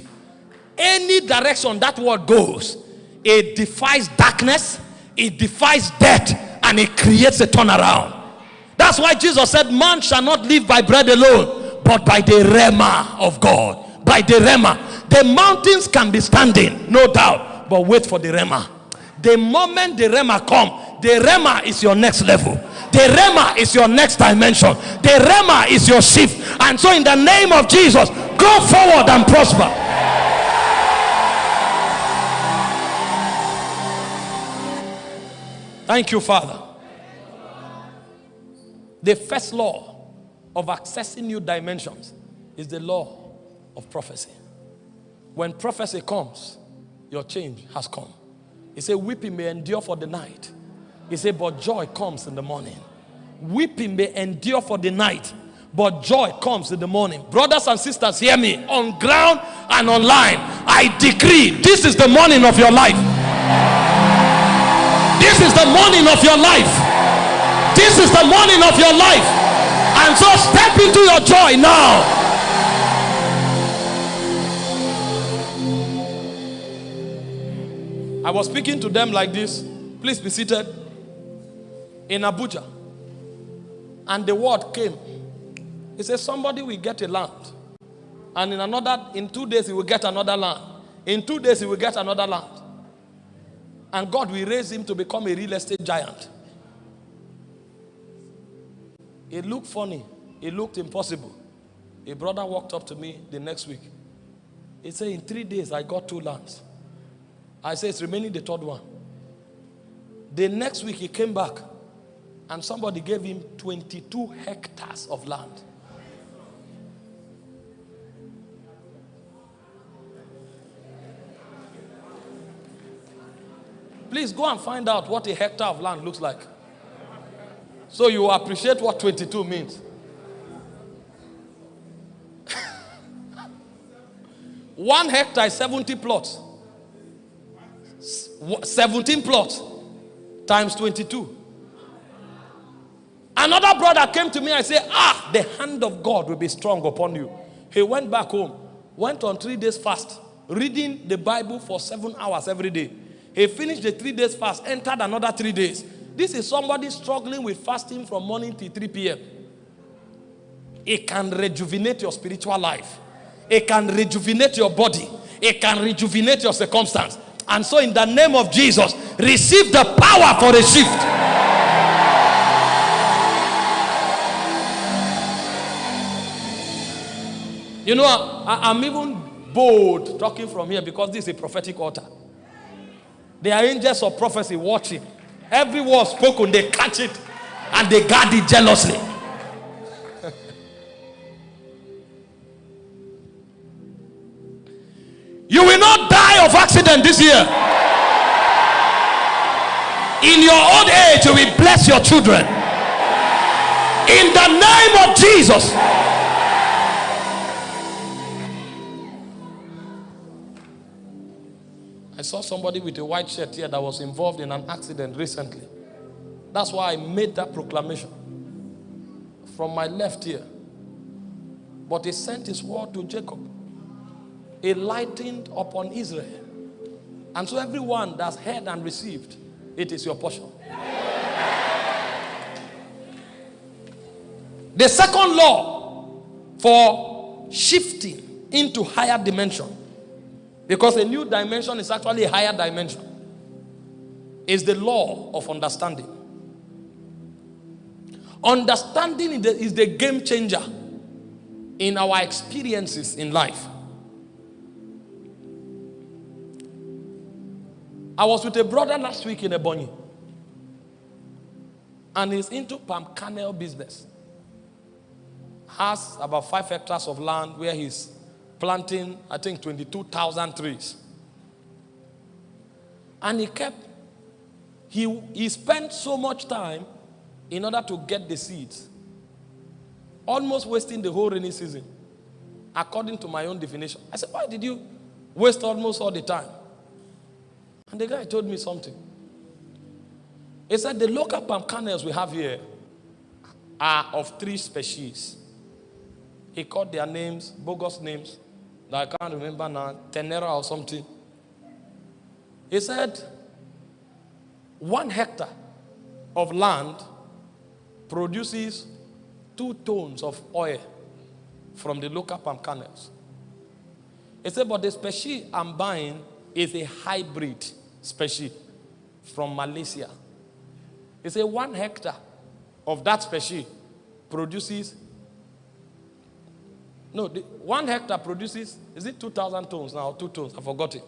any direction that word goes, it defies darkness, it defies death, and it creates a turnaround. That's why Jesus said, Man shall not live by bread alone, but by the rhema of God. By the rhema. The mountains can be standing, no doubt, but wait for the rhema. The moment the rhema come, the rhema is your next level. The rhema is your next dimension. The rhema is your shift. And so, in the name of Jesus, go forward and prosper. Thank you, Father. The first law of accessing new dimensions is the law of prophecy. When prophecy comes, your change has come. He said, Weeping may endure for the night. He said, But joy comes in the morning. Weeping may endure for the night, but joy comes in the morning. Brothers and sisters, hear me on ground and online. I decree this is the morning of your life. This is the morning of your life. This is the morning of your life. And so step into your joy now. I was speaking to them like this. Please be seated. In Abuja. And the word came. He said, Somebody will get a land. And in another, in two days, he will get another land. In two days, he will get another land. And God will raise him to become a real estate giant. It looked funny. It looked impossible. A brother walked up to me the next week. He said, In three days, I got two lands. I say it's remaining the third one. The next week he came back and somebody gave him 22 hectares of land. Please go and find out what a hectare of land looks like. So you appreciate what 22 means. One hectare is 70 plots. 17 plots times 22. Another brother came to me and said, Ah, the hand of God will be strong upon you. He went back home, went on three days fast, reading the Bible for seven hours every day. He finished the three days fast, entered another three days. This is somebody struggling with fasting from morning till 3 p.m. It can rejuvenate your spiritual life. It can rejuvenate your body. It can rejuvenate your circumstance. And so, in the name of Jesus, receive the power for a shift. You know, I, am even bold talking from here because this is a prophetic altar. There are angels of prophecy watching. Every word spoken, they catch it and they guard it jealously. You will not die of accident this year. In your old age, you will bless your children. In the name of Jesus. I saw somebody with a white shirt here that was involved in an accident recently. That's why I made that proclamation from my left ear. But he sent his word to Jacob. He lightened upon Israel. And so everyone that's heard and received, it is your portion. The second law for shifting into higher dimension because a new dimension is actually a higher dimension. Is the law of understanding. Understanding is the game changer in our experiences in life. I was with a brother last week in Ebonyi. And he's into palm kernel business. Has about five hectares of land where he's planting, I think, 22,000 trees. And he kept, he, he spent so much time in order to get the seeds, almost wasting the whole rainy season, according to my own definition. I said, Why did you waste almost all the time? And the guy told me something. He said, The local palm kernels we have here are of three species. He called their names, bogus names. that I can't remember now, Tenera or something. He said, one hectare of land produces two tons of oil from the local palm kernels. He said, but the species I'm buying is a hybrid species from Malaysia. He said, one hectare of that species produces no, the, one hectare produces, is it 2,000 tons now, two tons? I forgot it.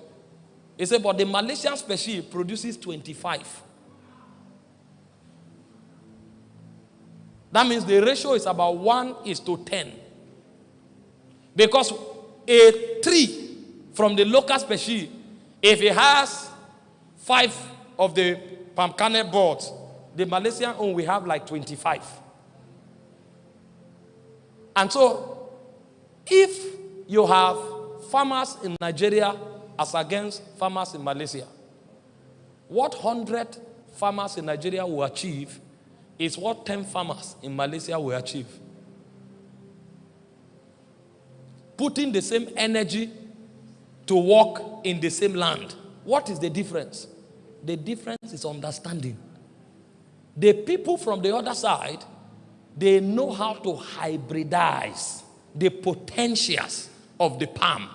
He said, but the Malaysian species produces 25. That means the ratio is about 1 is to 10. Because a tree from the local species, if it has five of the palm kernel boards, the Malaysian own we have like 25. And so if you have farmers in Nigeria as against farmers in Malaysia, what 100 farmers in Nigeria will achieve is what 10 farmers in Malaysia will achieve. Putting the same energy to work in the same land. What is the difference? The difference is understanding. The people from the other side, they know how to hybridize the potentials of the palm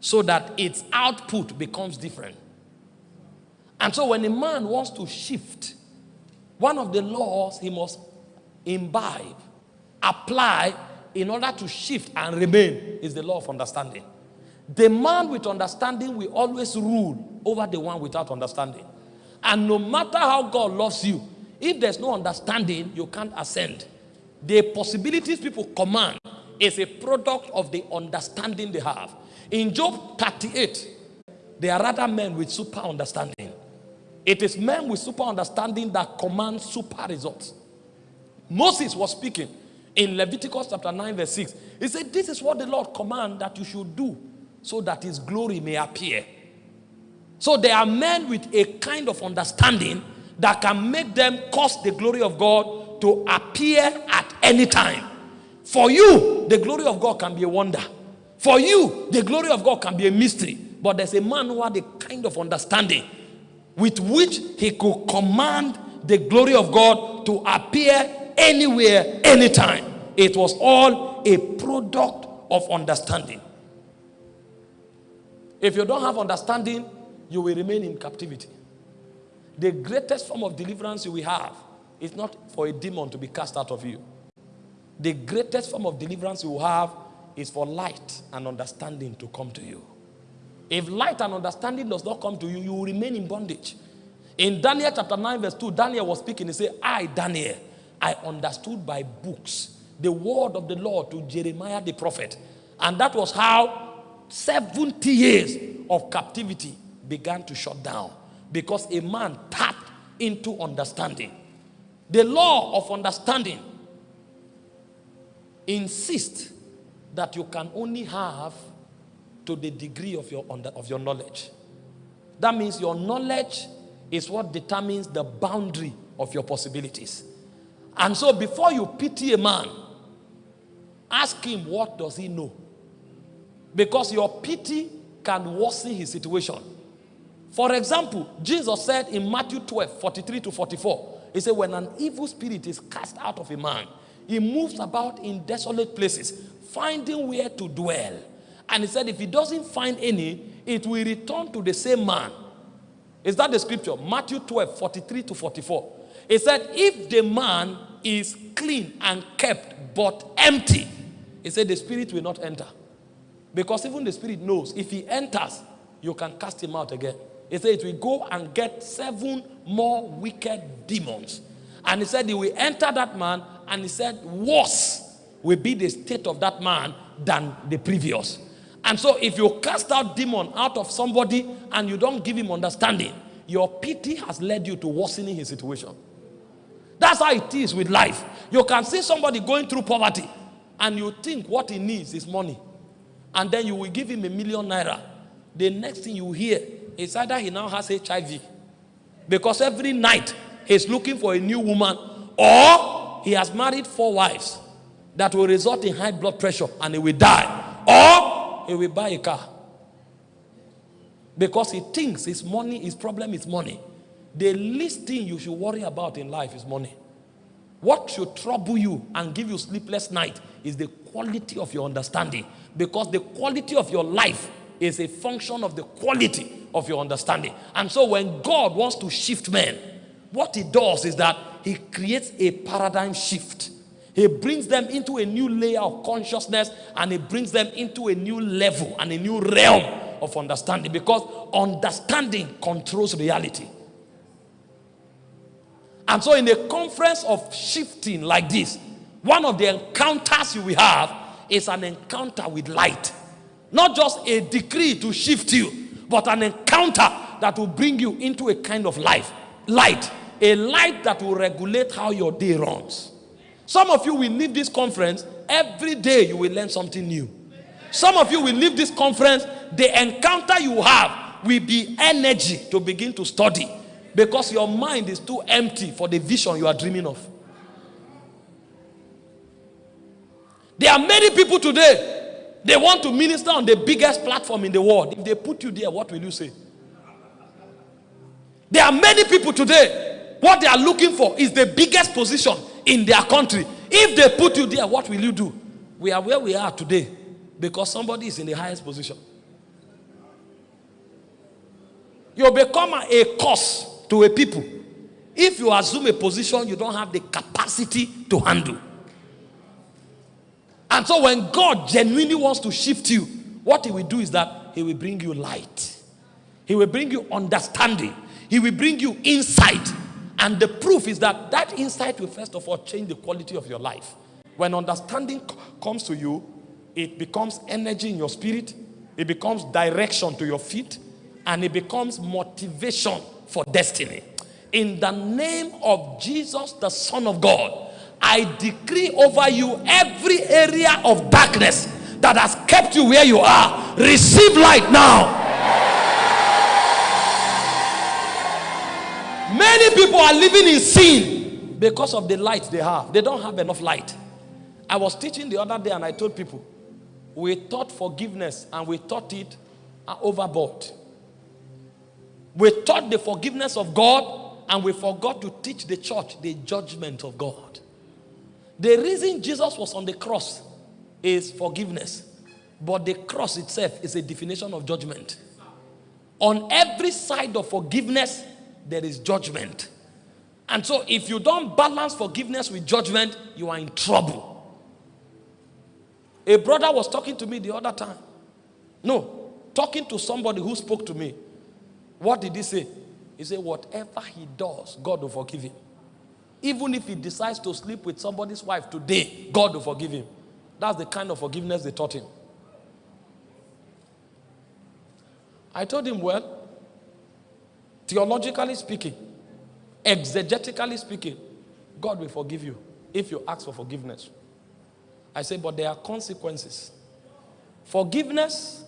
so that its output becomes different. And so when a man wants to shift, one of the laws he must imbibe, apply in order to shift and remain is the law of understanding. The man with understanding will always rule over the one without understanding. And no matter how God loves you, if there's no understanding, you can't ascend. The possibilities people command is a product of the understanding they have. In Job 38, there are other men with super understanding. It is men with super understanding that command super results. Moses was speaking in Leviticus chapter 9, verse 6. He said, This is what the Lord command that you should do so that his glory may appear. So there are men with a kind of understanding that can make them cause the glory of God to appear at any time. For you, the glory of God can be a wonder. For you, the glory of God can be a mystery. But there's a man who had a kind of understanding with which he could command the glory of God to appear anywhere, anytime. It was all a product of understanding. If you don't have understanding, you will remain in captivity. The greatest form of deliverance you will have is not for a demon to be cast out of you. The greatest form of deliverance you will have is for light and understanding to come to you. If light and understanding does not come to you, you will remain in bondage. In Daniel chapter 9, verse 2, Daniel was speaking. He said, I, Daniel, I understood by books the word of the Lord to Jeremiah the prophet. And that was how 70 years of captivity began to shut down because a man tapped into understanding. The law of understanding insists that you can only have to the degree of your, of your knowledge. That means your knowledge is what determines the boundary of your possibilities. And so before you pity a man, ask him what does he know? Because your pity can worsen his situation. For example, Jesus said in Matthew 12, 43 to 44, he said, when an evil spirit is cast out of a man, he moves about in desolate places, finding where to dwell. And he said, if he doesn't find any, it will return to the same man. Is that the scripture? Matthew 12, 43 to 44. He said, if the man is clean and kept but empty, he said the spirit will not enter. Because even the spirit knows if he enters, you can cast him out again. He said it will go and get seven more wicked demons. And he said he will enter that man and he said worse will be the state of that man than the previous. And so if you cast out demon out of somebody and you don't give him understanding, your pity has led you to worsening his situation. That's how it is with life. You can see somebody going through poverty and you think what he needs is money. And then you will give him a million naira. The next thing you hear is either he now has HIV. Because every night he's looking for a new woman or he has married four wives that will result in high blood pressure and he will die. Or he will buy a car. Because he thinks his money, his problem is money. The least thing you should worry about in life is money. What should trouble you and give you sleepless night is the quality of your understanding. Because the quality of your life is a function of the quality of your understanding. And so when God wants to shift men, what he does is that he creates a paradigm shift. He brings them into a new layer of consciousness and he brings them into a new level and a new realm of understanding because understanding controls reality. And so in a conference of shifting like this, one of the encounters you will have is an encounter with light. Not just a decree to shift you, but an encounter that will bring you into a kind of life. Light. A light that will regulate how your day runs. Some of you will leave this conference, every day you will learn something new. Some of you will leave this conference, the encounter you have will be energy to begin to study because your mind is too empty for the vision you are dreaming of. There are many people today, they want to minister on the biggest platform in the world. If they put you there, what will you say? There are many people today, what they are looking for is the biggest position in their country. If they put you there, what will you do? We are where we are today because somebody is in the highest position. You become a curse to a people if you assume a position you don't have the capacity to handle. And so when God genuinely wants to shift you, what he will do is that he will bring you light. He will bring you understanding. He will bring you insight. And the proof is that that insight will first of all change the quality of your life. When understanding comes to you, it becomes energy in your spirit, it becomes direction to your feet, and it becomes motivation for destiny. In the name of Jesus, the Son of God, I decree over you every area of darkness that has kept you where you are. Receive light now. Many people are living in sin because of the light they have. They don't have enough light. I was teaching the other day and I told people, we taught forgiveness and we taught it overboard. We taught the forgiveness of God and we forgot to teach the church the judgment of God. The reason Jesus was on the cross is forgiveness. But the cross itself is a definition of judgment. On every side of forgiveness, there is judgment. And so if you don't balance forgiveness with judgment, you are in trouble. A brother was talking to me the other time. No, talking to somebody who spoke to me. What did he say? He said, Whatever he does, God will forgive him. Even if he decides to sleep with somebody's wife today, God will forgive him. That's the kind of forgiveness they taught him. I told him, Well, theologically speaking, exegetically speaking, God will forgive you if you ask for forgiveness. I said, but there are consequences. Forgiveness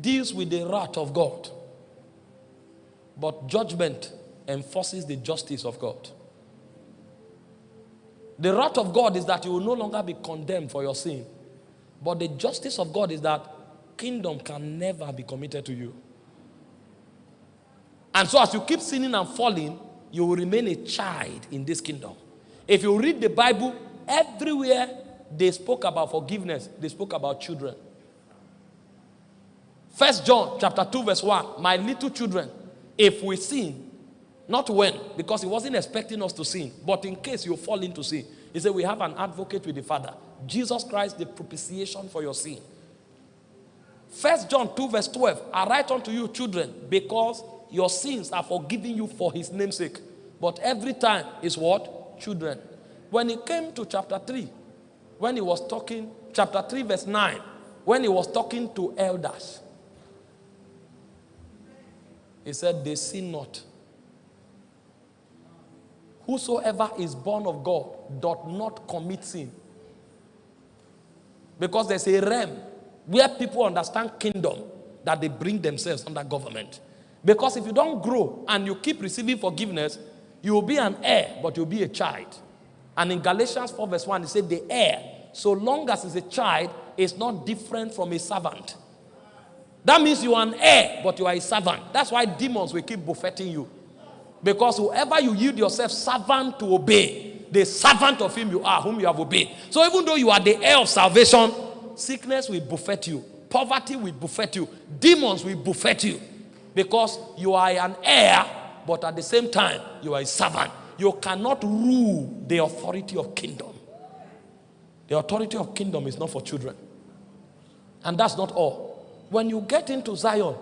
deals with the wrath of God, but judgment enforces the justice of God. The wrath of God is that you will no longer be condemned for your sin, but the justice of God is that kingdom can never be committed to you. And so, as you keep sinning and falling, you will remain a child in this kingdom. If you read the Bible, everywhere they spoke about forgiveness, they spoke about children. First John chapter 2, verse 1. My little children, if we sin, not when, because he wasn't expecting us to sin, but in case you fall into sin, he said, We have an advocate with the Father, Jesus Christ, the propitiation for your sin. First John 2, verse 12. I write unto you, children, because your sins are forgiven you for his namesake. But every time is what? Children. When he came to chapter 3, when he was talking, chapter 3, verse 9, when he was talking to elders, he said, They sin not. Whosoever is born of God doth not commit sin. Because there's a realm where people understand kingdom that they bring themselves under government. Because if you don't grow and you keep receiving forgiveness, you will be an heir, but you'll be a child. And in Galatians 4, verse 1, it said, The heir, so long as he's a child, is not different from a servant. That means you are an heir, but you are a servant. That's why demons will keep buffeting you. Because whoever you yield yourself servant to obey, the servant of him you are, whom you have obeyed. So even though you are the heir of salvation, sickness will buffet you, poverty will buffet you, demons will buffet you. Because you are an heir, but at the same time, you are a servant. You cannot rule the authority of kingdom. The authority of kingdom is not for children. And that's not all. When you get into Zion,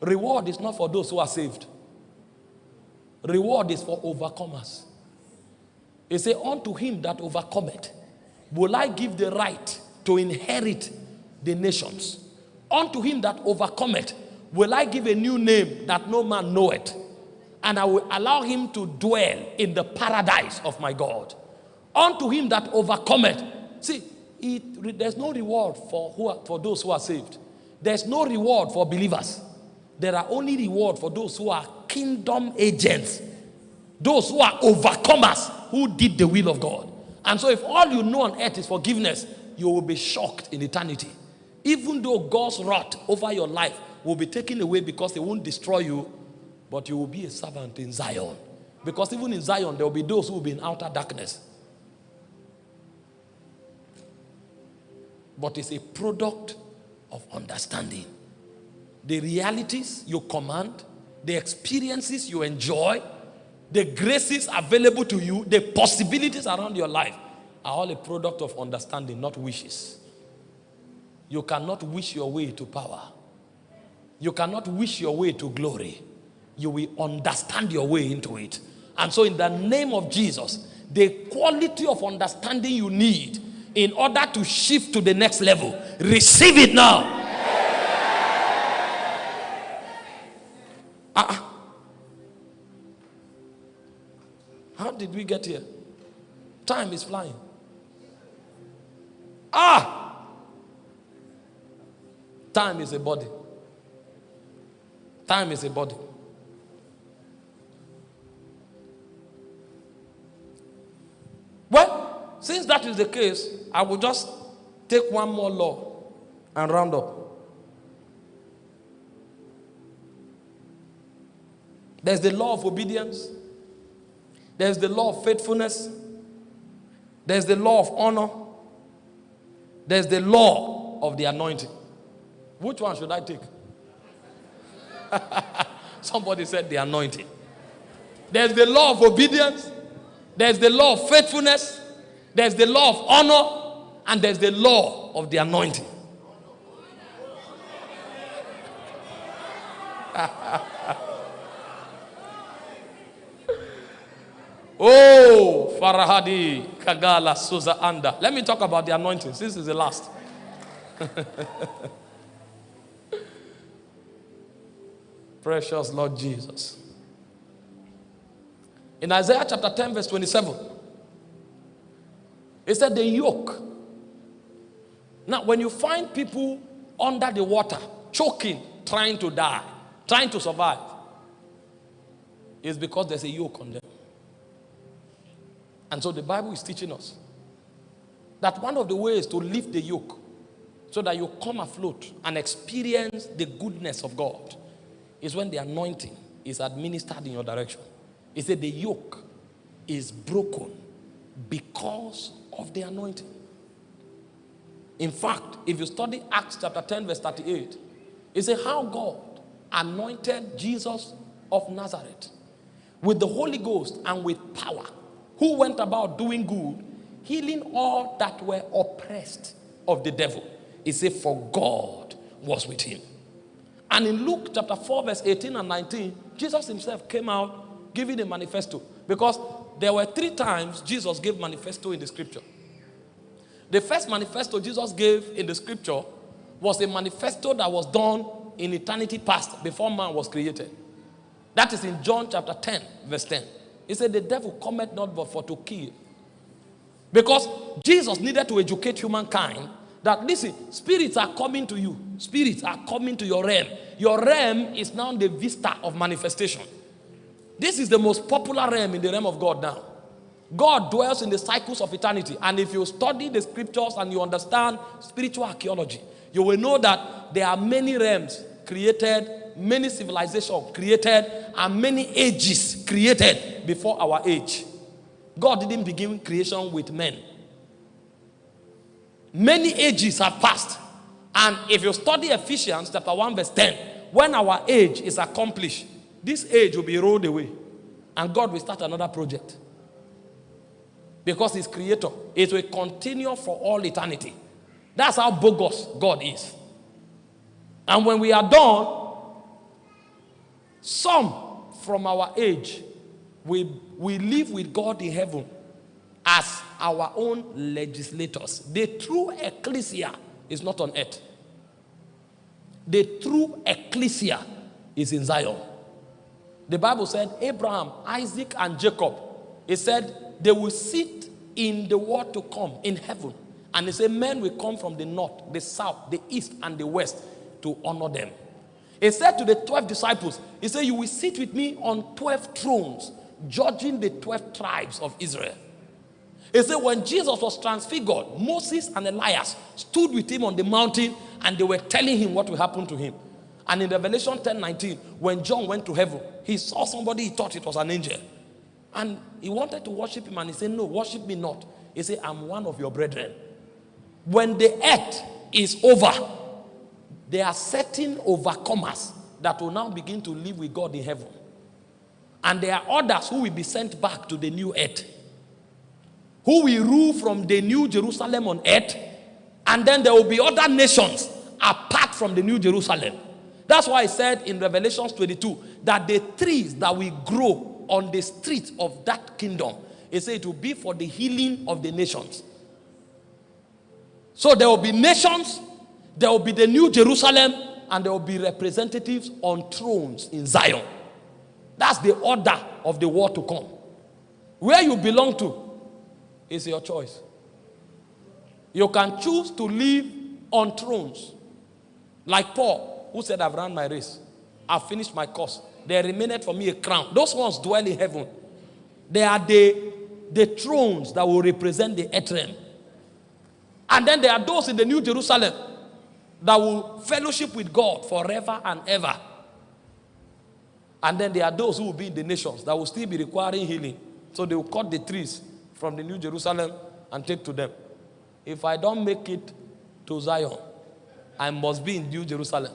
reward is not for those who are saved. Reward is for overcomers. He say, Unto him that overcometh, will I give the right to inherit the nations. Unto him that overcometh, will I give a new name that no man knoweth, and I will allow him to dwell in the paradise of my God. Unto him that overcometh. See, it, there's no reward for, who are, for those who are saved. There's no reward for believers. There are only reward for those who are kingdom agents. Those who are overcomers who did the will of God. And so if all you know on earth is forgiveness, you will be shocked in eternity. Even though God's wrath over your life will be taken away because they won't destroy you, but you will be a servant in Zion. Because even in Zion, there will be those who will be in outer darkness. But it's a product of understanding. The realities you command, the experiences you enjoy, the graces available to you, the possibilities around your life are all a product of understanding, not wishes. You cannot wish your way to power. You cannot wish your way to glory. You will understand your way into it. And so, in the name of Jesus, the quality of understanding you need in order to shift to the next level, receive it now. How did we get here? Time is flying. Ah! Time is a body. Time is a body. Well, since that is the case, I will just take one more law and round up. There's the law of obedience. There's the law of faithfulness. There's the law of honor. There's the law of the anointing. Which one should I take? Somebody said the anointing. There's the law of obedience. There's the law of faithfulness. There's the law of honor. And there's the law of the anointing. Oh, Farahadi, Kagala, Suza Anda. Let me talk about the anointing. This is the last. Precious Lord Jesus. In Isaiah chapter 10, verse 27, it said, The yoke. Now, when you find people under the water, choking, trying to die, trying to survive, it's because there's a yoke on them. And so the Bible is teaching us that one of the ways to lift the yoke so that you come afloat and experience the goodness of God is when the anointing is administered in your direction. He said the yoke is broken because of the anointing. In fact, if you study Acts chapter 10, verse 38, it says how God anointed Jesus of Nazareth with the Holy Ghost and with power who went about doing good, healing all that were oppressed of the devil. He said, For God was with him. And in Luke chapter 4, verse 18 and 19, Jesus himself came out giving a manifesto. Because there were three times Jesus gave manifesto in the scripture. The first manifesto Jesus gave in the scripture was a manifesto that was done in eternity past before man was created. That is in John chapter 10, verse 10. He said, The devil cometh not but for to kill. Because Jesus needed to educate humankind that, listen, spirits are coming to you. Spirits are coming to your realm. Your realm is now the vista of manifestation. This is the most popular realm in the realm of God now. God dwells in the cycles of eternity. And if you study the scriptures and you understand spiritual archaeology, you will know that there are many realms created many civilizations created and many ages created before our age. God didn't begin creation with men. Many ages have passed. And if you study Ephesians chapter 1 verse 10, when our age is accomplished, this age will be rolled away. And God will start another project. Because he's creator. It will continue for all eternity. That's how bogus God is. And when we are done, some from our age, we, we live with God in heaven as our own legislators. The true ecclesia is not on earth. The true ecclesia is in Zion. The Bible said Abraham, Isaac, and Jacob, it said they will sit in the world to come in heaven. And he said men will come from the north, the south, the east, and the west to honor them. He said to the 12 disciples, He said, You will sit with me on 12 thrones, judging the 12 tribes of Israel. He said, When Jesus was transfigured, Moses and Elias stood with him on the mountain and they were telling him what will happen to him. And in Revelation 10 19, when John went to heaven, he saw somebody he thought it was an angel. And he wanted to worship him and he said, No, worship me not. He said, I'm one of your brethren. When the earth is over, there are certain overcomers that will now begin to live with God in heaven. And there are others who will be sent back to the new earth. Who will rule from the new Jerusalem on earth And then there will be other nations apart from the New Jerusalem. That's why I said in Revelation 22 that the trees that will grow on the streets of that kingdom, he said it will be for the healing of the nations. So there will be nations, there will be the New Jerusalem, and there will be representatives on thrones in Zion. That's the order of the war to come. Where you belong to is your choice. You can choose to live on thrones, like Paul, who said, I've run my race, I've finished my course. There remained for me a crown. Those ones dwell in heaven. They are the, the thrones that will represent the earth And then there are those in the New Jerusalem that will fellowship with God forever and ever. And then there are those who will be in the nations that will still be requiring healing. So they will cut the trees from the New Jerusalem and take to them. If I don't make it to Zion, I must be in New Jerusalem.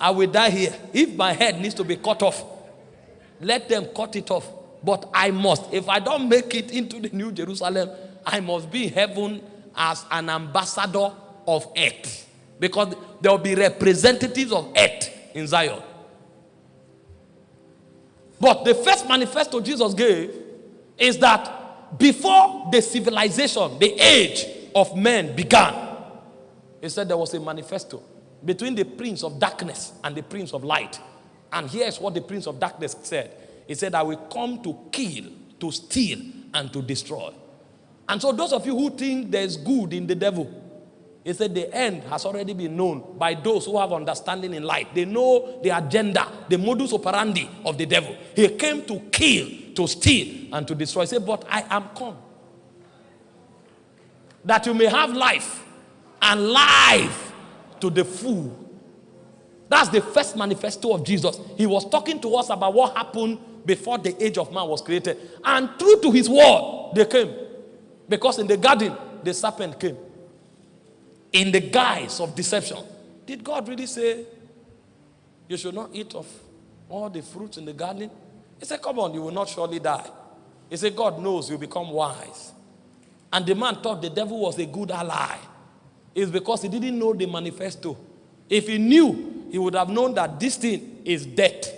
I will die here. If my head needs to be cut off, let them cut it off. But I must. If I don't make it into the New Jerusalem, I must be in heaven as an ambassador of earth. Because there will be representatives of earth in Zion. But the first manifesto Jesus gave is that before the civilization, the age of men began, he said there was a manifesto between the prince of darkness and the prince of light. And here's what the prince of darkness said He said, I will come to kill, to steal, and to destroy. And so, those of you who think there's good in the devil, he said the end has already been known by those who have understanding in light. They know the agenda, the modus operandi of the devil. He came to kill, to steal, and to destroy. He said, But I am come that you may have life and life to the full. That's the first manifesto of Jesus. He was talking to us about what happened before the age of man was created. And true to his word, they came. Because in the garden, the serpent came in the guise of deception. Did God really say you should not eat of all the fruits in the garden? He said, Come on, you will not surely die. He said, God knows you become wise. And the man thought the devil was a good ally. It's because he didn't know the manifesto. If he knew, he would have known that this thing is death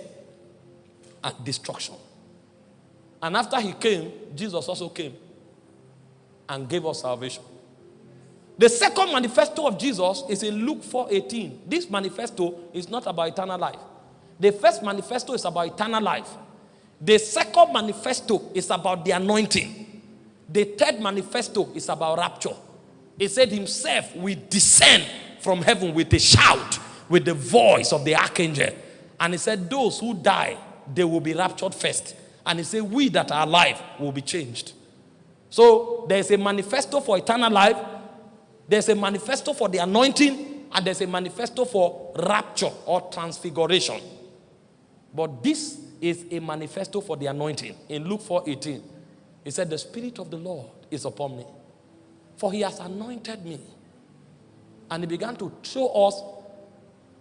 and destruction. And after he came, Jesus also came and gave us salvation. The second manifesto of Jesus is in Luke 4:18. This manifesto is not about eternal life. The first manifesto is about eternal life. The second manifesto is about the anointing. The third manifesto is about rapture. He said himself will descend from heaven with a shout, with the voice of the archangel. And he said, Those who die, they will be raptured first. And he said, We that are alive will be changed. So there's a manifesto for eternal life, there's a manifesto for the anointing, and there's a manifesto for rapture or transfiguration. But this is a manifesto for the anointing. In Luke 4:18, he said, The Spirit of the Lord is upon me, for he has anointed me. And he began to show us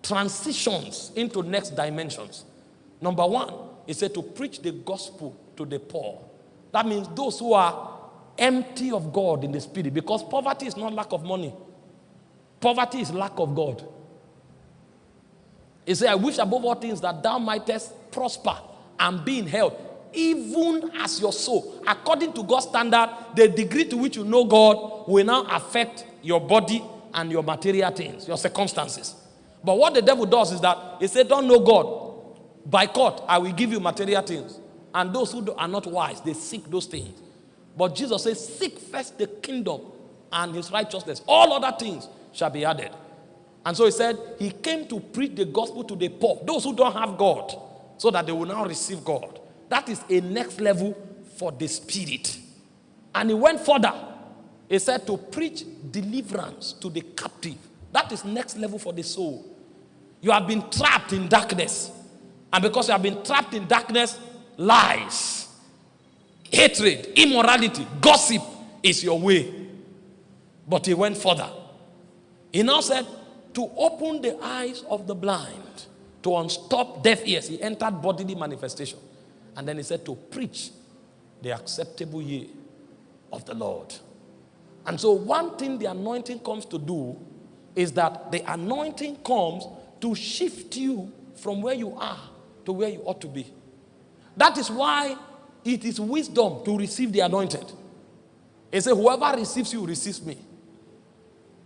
transitions into next dimensions. Number one, he said to preach the gospel to the poor. That means those who are empty of God in the spirit because poverty is not lack of money. Poverty is lack of God. He said, I wish above all things that thou mightest prosper and be in health, even as your soul. According to God's standard, the degree to which you know God will now affect your body and your material things, your circumstances. But what the devil does is that he said, Don't know God. By court, I will give you material things. And those who are not wise, they seek those things. But Jesus says, Seek first the kingdom and his righteousness. All other things shall be added. And so he said, He came to preach the gospel to the poor, those who don't have God, so that they will now receive God. That is a next level for the spirit. And he went further. He said to preach deliverance to the captive. That is next level for the soul. You have been trapped in darkness. And because you have been trapped in darkness, lies hatred, immorality, gossip is your way. But he went further. He now said, to open the eyes of the blind, to unstop deaf ears. He entered bodily manifestation. And then he said, to preach the acceptable year of the Lord. And so, one thing the anointing comes to do is that the anointing comes to shift you from where you are to where you ought to be. That is why it is wisdom to receive the anointed. He said, Whoever receives you receives me.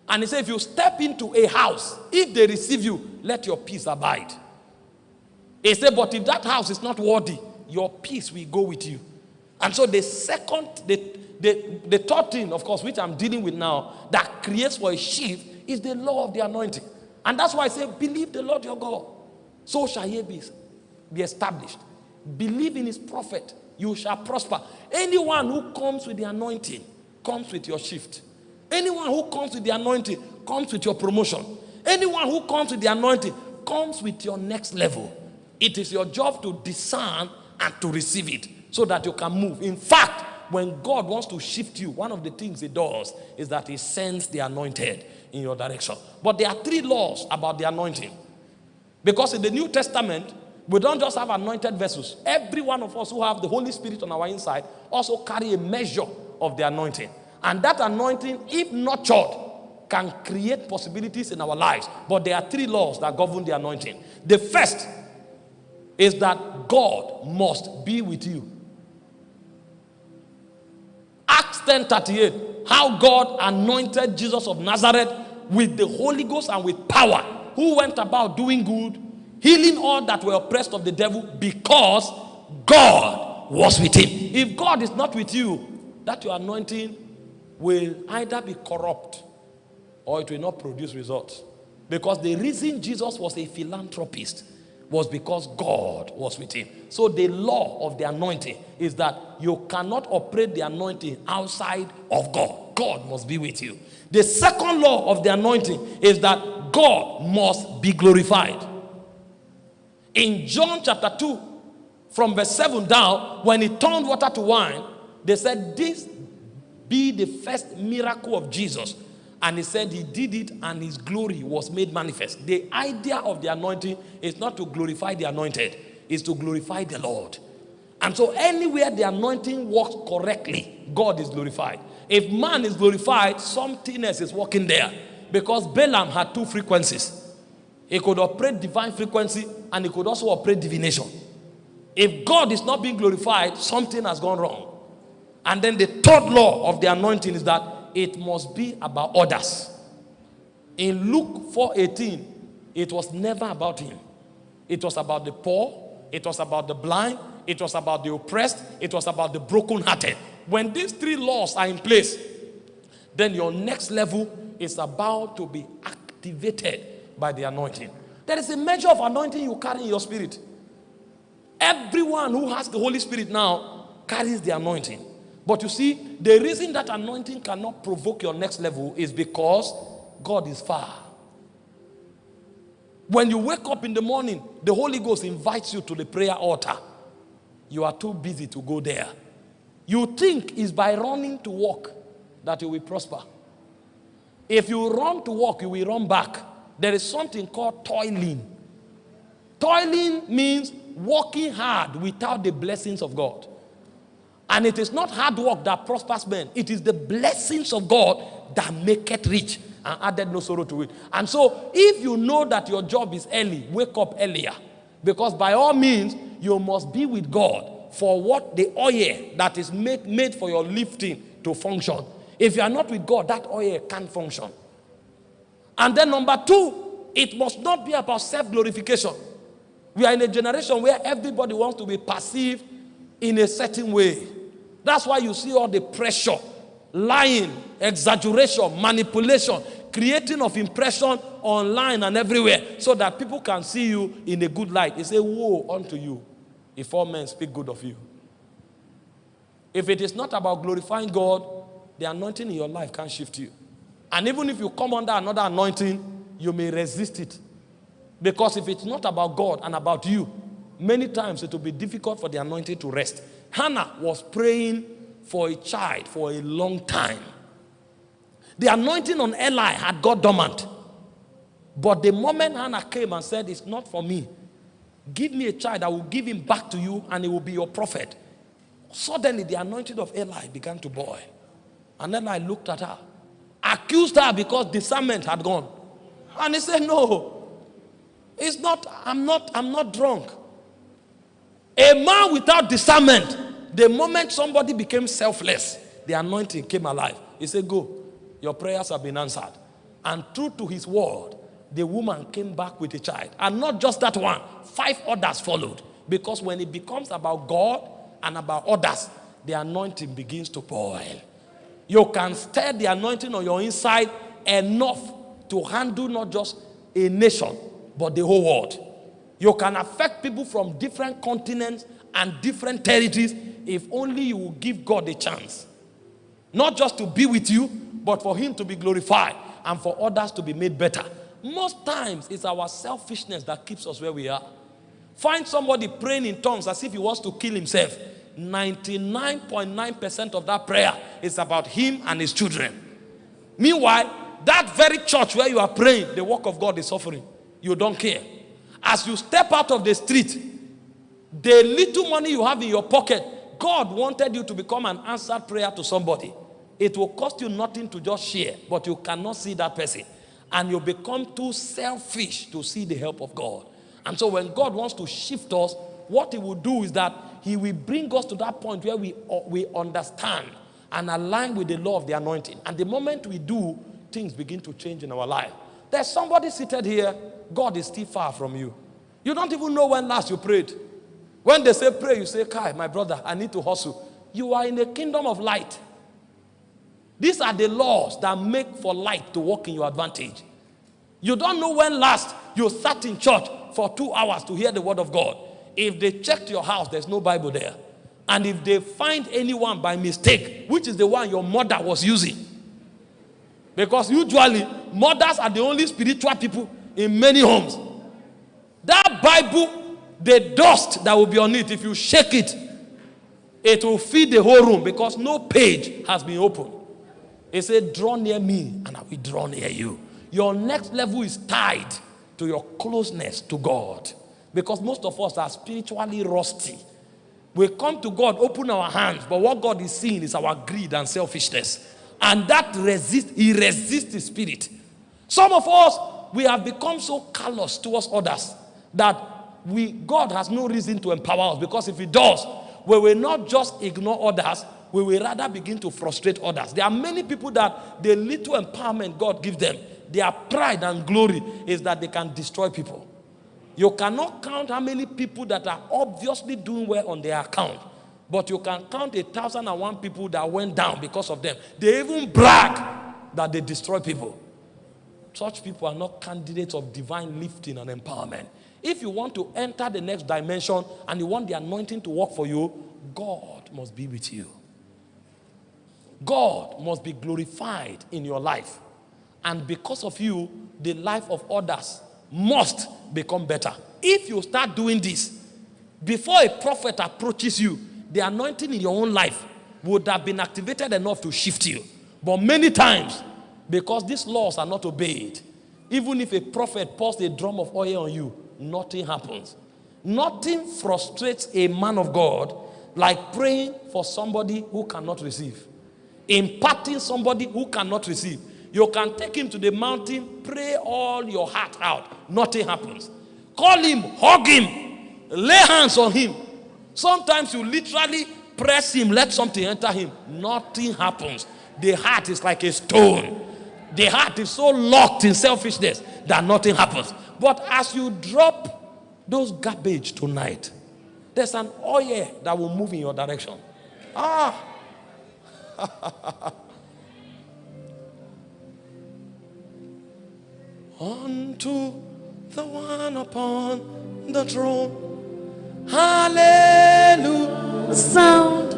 And he said, If you step into a house, if they receive you, let your peace abide. He said, But if that house is not worthy, your peace will go with you. And so the second, the, the, the third thing, of course, which I'm dealing with now, that creates for a shift is the law of the anointing. And that's why I say, believe the Lord your God. So shall ye be, be established. Believe in his prophet, you shall prosper. Anyone who comes with the anointing comes with your shift. Anyone who comes with the anointing comes with your promotion. Anyone who comes with the anointing comes with your next level. It is your job to discern and to receive it so that you can move. In fact, when God wants to shift you, one of the things He does is that He sends the anointed in your direction. But there are three laws about the anointing. Because in the New Testament, we don't just have anointed vessels. Every one of us who have the Holy Spirit on our inside also carry a measure of the anointing. And that anointing, if nurtured, can create possibilities in our lives. But there are three laws that govern the anointing. The first is that God must be with you. Acts 10 38, how God anointed Jesus of Nazareth with the Holy Ghost and with power, who went about doing good, healing all that were oppressed of the devil because God was with him. If God is not with you, that your anointing will either be corrupt or it will not produce results. Because the reason Jesus was a philanthropist was because God was with him. So the law of the anointing is that you cannot operate the anointing outside of God. God must be with you. The second law of the anointing is that God must be glorified. In John chapter 2, from verse 7 down, when he turned water to wine, they said, This be the first miracle of Jesus. And he said he did it and his glory was made manifest. The idea of the anointing is not to glorify the anointed, is to glorify the Lord. And so anywhere the anointing works correctly, God is glorified. If man is glorified, something else is working there. Because Balaam had two frequencies. He could operate divine frequency and it could also operate divination. If God is not being glorified, something has gone wrong. And then the third law of the anointing is that it must be about others. In Luke 4:18, it was never about him. It was about the poor, it was about the blind, it was about the oppressed, it was about the brokenhearted. When these three laws are in place, then your next level is about to be activated by the anointing. There is a measure of anointing you carry in your spirit. Everyone who has the Holy Spirit now carries the anointing. But you see, the reason that anointing cannot provoke your next level is because God is far. When you wake up in the morning, the Holy Ghost invites you to the prayer altar. You are too busy to go there. You think it's by running to walk that you will prosper. If you run to walk, you will run back. There is something called toiling. Toiling means working hard without the blessings of God. And it is not hard work that prospers men. It is the blessings of God that make it rich and added no sorrow to it. And so, if you know that your job is early, wake up earlier. Because by all means, you must be with God for what the oil that is made, made for your lifting to function. If you are not with God, that oil can't function. And then number two, it must not be about self-glorification. We are in a generation where everybody wants to be perceived in a certain way. That's why you see all the pressure, lying, exaggeration, manipulation, creating of impression online and everywhere so that people can see you in a good light. They say, Woe unto you if all men speak good of you. If it is not about glorifying God, the anointing in your life can shift you. And even if you come under another anointing, you may resist it. Because if it's not about God and about you, many times it will be difficult for the anointing to rest. Hannah was praying for a child for a long time. The anointing on Eli had got dormant. But the moment Hannah came and said, It's not for me, give me a child, I will give him back to you, and he will be your prophet. Suddenly, the anointing of Eli began to boil. And then I looked at her, accused her because discernment had gone. And he said, No, it's not, I'm not, I'm not drunk. A man without discernment, the moment somebody became selfless, the anointing came alive. He said, Go, your prayers have been answered. And true to his word, the woman came back with a child. And not just that one, five others followed. Because when it becomes about God and about others, the anointing begins to boil. You can stir the anointing on your inside enough to handle not just a nation, but the whole world. You can affect people from different continents and different territories if only you will give God a chance. Not just to be with you, but for Him to be glorified and for others to be made better. Most times, it's our selfishness that keeps us where we are. Find somebody praying in tongues as if he wants to kill himself. 99.9% of that prayer is about him and his children. Meanwhile, that very church where you are praying, the work of God is suffering. You don't care. As you step out of the street, the little money you have in your pocket, God wanted you to become an answered prayer to somebody. It will cost you nothing to just share, but you cannot see that person. And you become too selfish to see the help of God. And so when God wants to shift us, what he will do is that he will bring us to that point where we, uh, we understand and align with the law of the anointing. And the moment we do, things begin to change in our life. There's somebody seated here, God is still far from you. You don't even know when last you prayed. When they say pray, you say, Kai, my brother, I need to hustle. You are in the kingdom of light. These are the laws that make for light to work in your advantage. You don't know when last you sat in church for two hours to hear the word of God. If they checked your house, there's no Bible there. And if they find anyone by mistake, which is the one your mother was using, because usually mothers are the only spiritual people in many homes. That Bible, the dust that will be on it, if you shake it, it will feed the whole room because no page has been opened. It said, Draw near me, and I will draw near you. Your next level is tied to your closeness to God. Because most of us are spiritually rusty. We come to God, open our hands, but what God is seeing is our greed and selfishness. And that resists, he resists the spirit. Some of us, we have become so callous towards others that we God has no reason to empower us because if he does, we will not just ignore others, we will rather begin to frustrate others. There are many people that the little empowerment God gives them, their pride and glory is that they can destroy people. You cannot count how many people that are obviously doing well on their account. But you can count a thousand and one people that went down because of them. They even brag that they destroy people. Such people are not candidates of divine lifting and empowerment. If you want to enter the next dimension and you want the anointing to work for you, God must be with you. God must be glorified in your life. And because of you, the life of others must become better. If you start doing this, before a prophet approaches you, the anointing in your own life would have been activated enough to shift you. But many times, because these laws are not obeyed, even if a prophet pours a drum of oil on you, nothing happens. Nothing frustrates a man of God like praying for somebody who cannot receive, imparting somebody who cannot receive. You can take him to the mountain, pray all your heart out. Nothing happens. Call him, hug him, lay hands on him. Sometimes you literally press him, let something enter him. Nothing happens. The heart is like a stone. The heart is so locked in selfishness that nothing happens. But as you drop those garbage tonight, there's an oil that will move in your direction. Ah. unto the one upon the throne. Hallelujah.
Sound,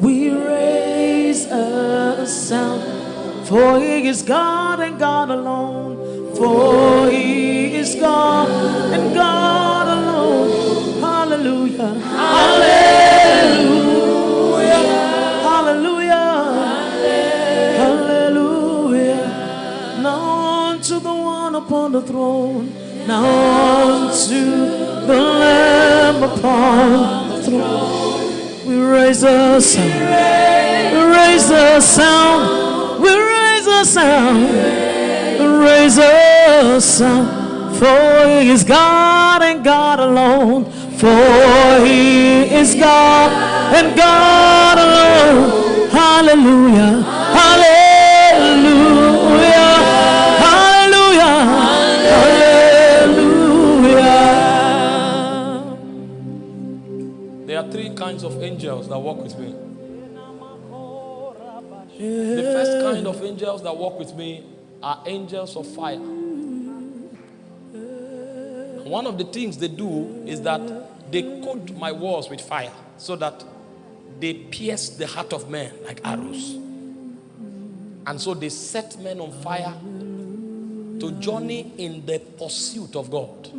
we raise a sound, for He is God and God alone. For He is God and God alone. Hallelujah. Hallelujah. Upon the throne, now unto the Lamb upon the throne. We raise a sound. We raise a sound. We raise a sound. We raise a sound. For he is God and God alone. For he is God and God alone. Hallelujah. Hallelujah.
Angels that walk with me. The first kind of angels that walk with me are angels of fire. One of the things they do is that they coat my walls with fire so that they pierce the heart of men like arrows. And so they set men on fire to journey in the pursuit of God.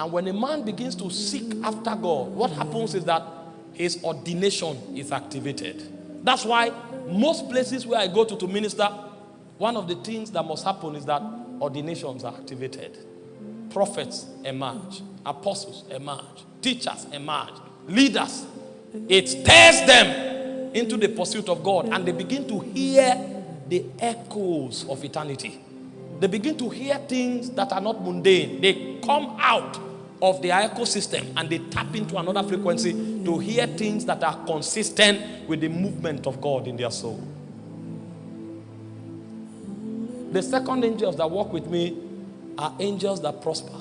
And when a man begins to seek after God, what happens is that his ordination is activated. That's why most places where I go to to minister, one of the things that must happen is that ordinations are activated. Prophets emerge, apostles emerge, teachers emerge, leaders. It stirs them into the pursuit of God and they begin to hear the echoes of eternity. They begin to hear things that are not mundane. They come out of their ecosystem and they tap into another frequency to hear things that are consistent with the movement of God in their soul. The second angels that walk with me are angels that prosper.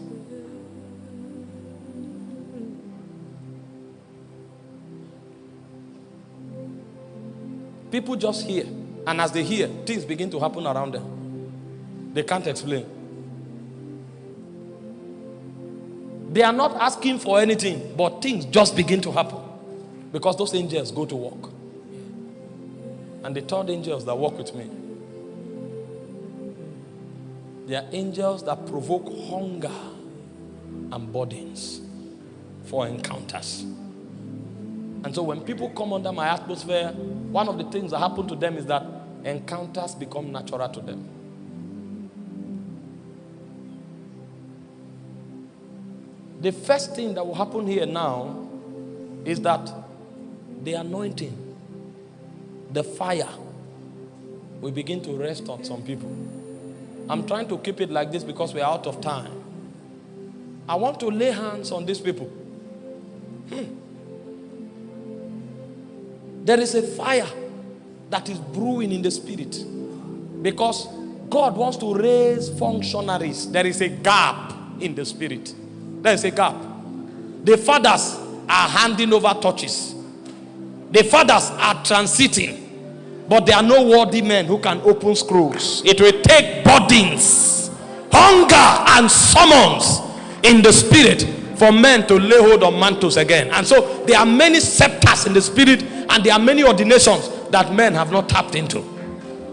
People just hear, and as they hear, things begin to happen around them. They can't explain. They are not asking for anything, but things just begin to happen because those angels go to work. And the third angels that work with me, they are angels that provoke hunger and burdens for encounters. And so when people come under my atmosphere, one of the things that happen to them is that encounters become natural to them. The first thing that will happen here now is that the anointing, the fire, will begin to rest on some people. I'm trying to keep it like this because we're out of time. I want to lay hands on these people. Hmm. There is a fire that is brewing in the spirit because God wants to raise functionaries. There is a gap in the spirit. There is a gap. The fathers are handing over torches. The fathers are transiting. But there are no worthy men who can open scrolls. It will take burdens, hunger, and summons in the spirit for men to lay hold on mantles again. And so there are many scepters in the spirit, and there are many ordinations that men have not tapped into.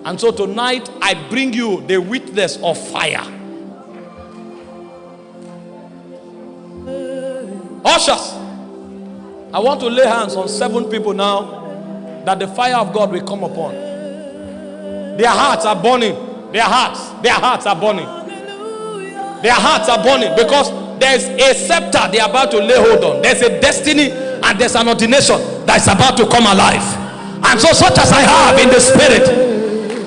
And so tonight I bring you the witness of fire. Ushers, I want to lay hands on seven people now that the fire of God will come upon. Their hearts are burning. Their hearts, their hearts are burning. Their hearts are burning because there's a scepter they are about to lay hold on. There's a destiny and there's an ordination that is about to come alive. And so, such as I have in the spirit,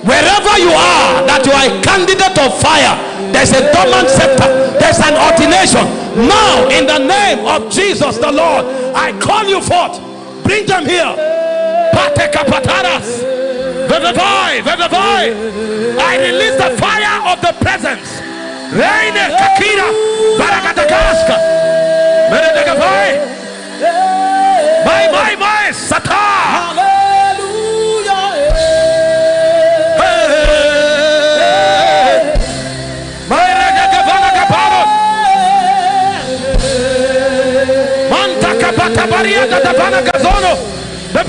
wherever you are, that you are a candidate of fire, there's a dormant scepter, there's an ordination. Now, in the name of Jesus the Lord, I call you forth. Bring them here. I release the fire of the presence. Reine kakira. Barakatakaska. My, my, my. Sata.
Maria Tatapana Casono, de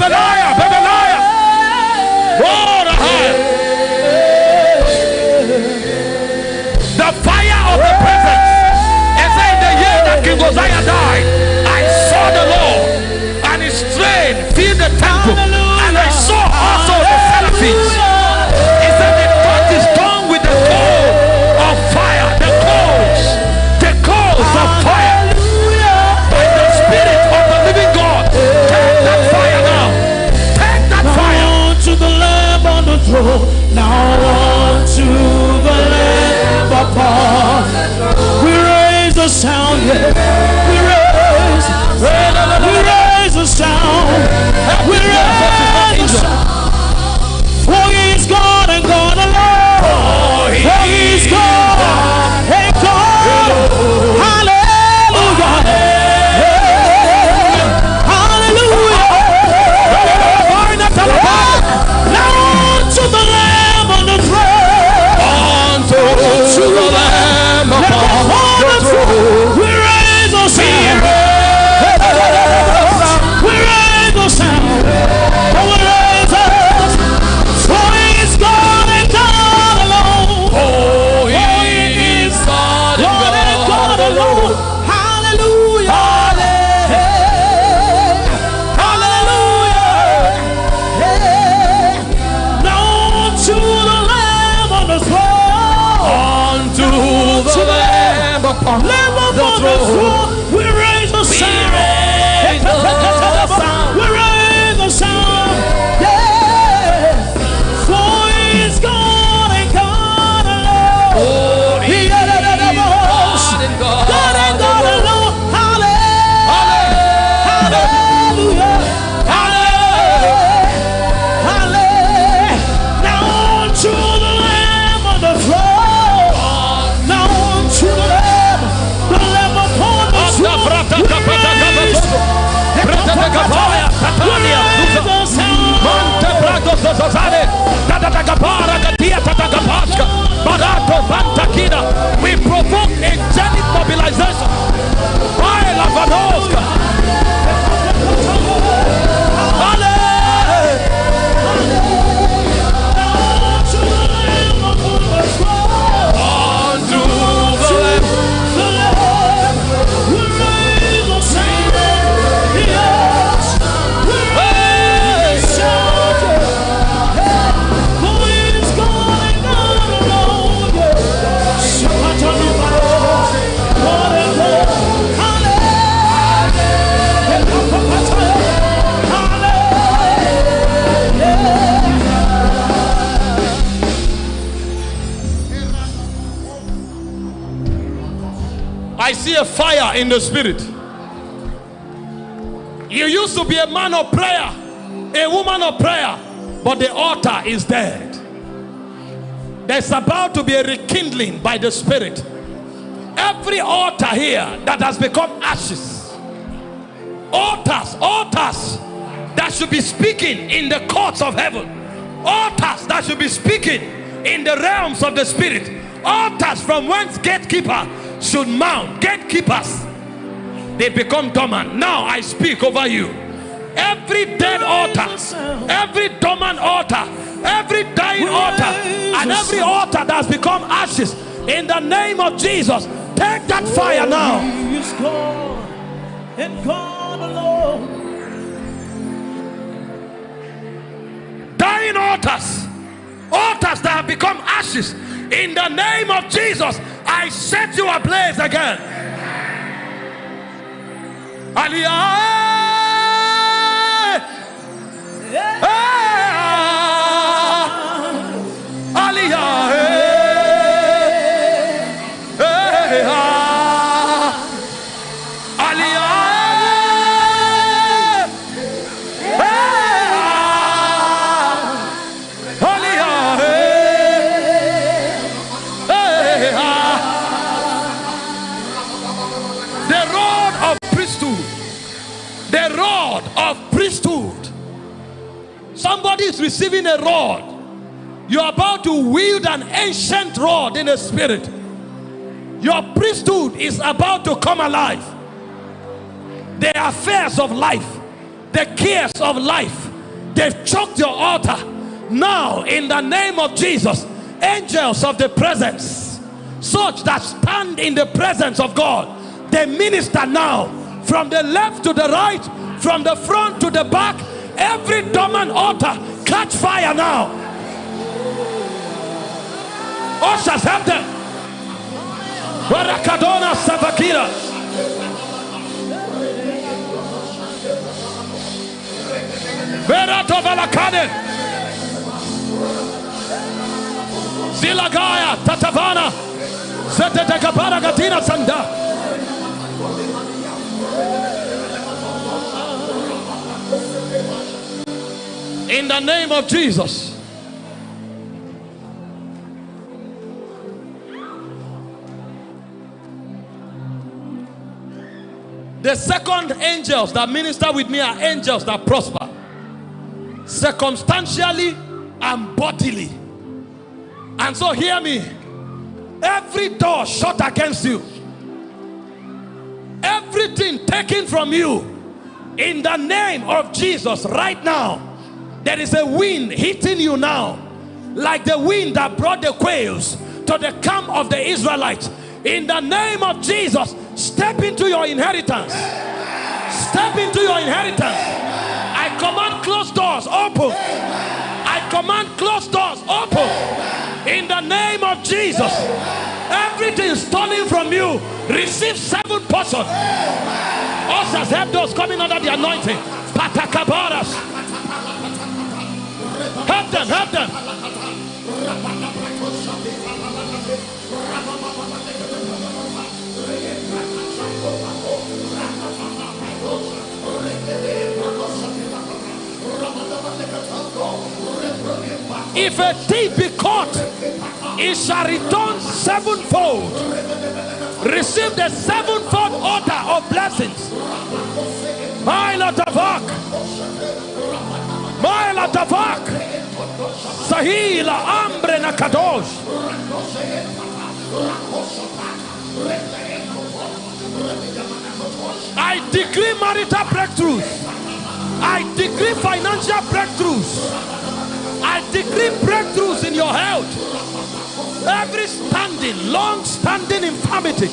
now
they become dormant. Now I speak over you. Every dead altar, every dormant altar, every dying altar, and every altar that's become ashes, in the name of Jesus, take that fire now.
He is God and alone.
Dying altars, altars that have become ashes, in the name of Jesus, I set you ablaze again. Aliyah. Is receiving a rod. You're about to wield an ancient rod in the spirit. Your priesthood is about to come alive. The affairs of life, the cares of life, they've choked your altar. Now, in the name of Jesus, angels of the presence, such that stand in the presence of God, they minister now from the left to the right, from the front to the back. Every dormant altar, catch fire now. Oh, Ushers, help them. Warakadona Savakira. Berato Valakane. Zilagaya Tatavana. Zetetekapara Gatina Sanda. In the name of Jesus. The second angels that minister with me are angels that prosper circumstantially and bodily. And so, hear me every door shut against you, everything taken from you in the name of Jesus right now. There is a wind hitting you now, like the wind that brought the quails to the camp of the Israelites. In the name of Jesus, step into your inheritance. Step into your inheritance. I command closed doors open. I command closed doors open. In the name of Jesus. Everything stolen from you, receive seven portions. Us as help those coming under the anointing. Patakabaras. Help them, help them. If a thief be caught, he shall return sevenfold. Receive the sevenfold order of blessings. Mile Tavak. Tavak. Sahila Ambre. I decree marital breakthroughs. I decree financial breakthroughs. I decree breakthroughs in your health. Every standing, long standing infirmity,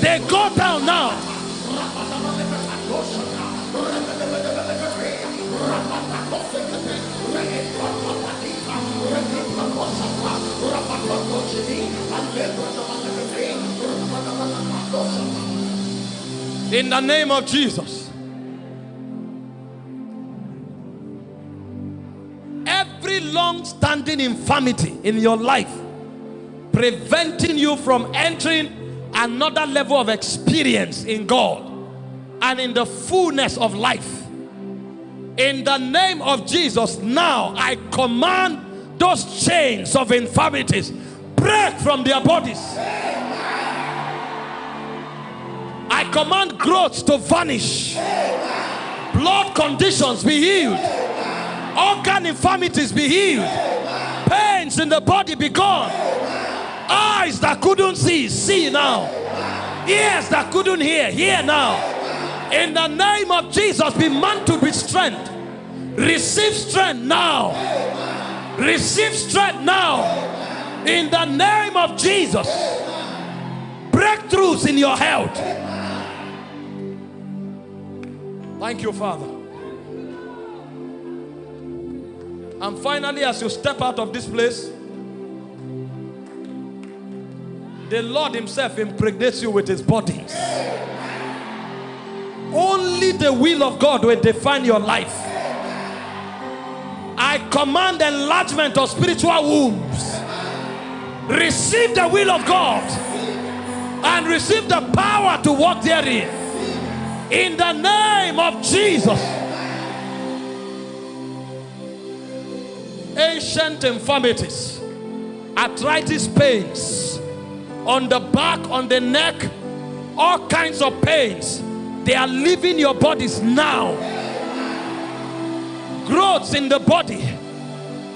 they go down now. In the name of Jesus. Every long standing infirmity in your life preventing you from entering another level of experience in God and in the fullness of life. In the name of Jesus, now I command those chains of infirmities break from their bodies. I command growth to vanish, blood conditions be healed, organ infirmities be healed, pains in the body be gone, eyes that couldn't see, see now, ears that couldn't hear, hear now. In the name of Jesus, be mantled with strength. Receive strength now. Receive strength now. In the name of Jesus. Breakthroughs in your health. Thank you, Father. And finally, as you step out of this place, the Lord Himself impregnates you with His bodies. Only the will of God will define your life. I command enlargement of spiritual wombs. Receive the will of God and receive the power to walk therein. In the name of Jesus. Ancient infirmities, arthritis pains on the back, on the neck, all kinds of pains. They are leaving your bodies now. Growths in the body,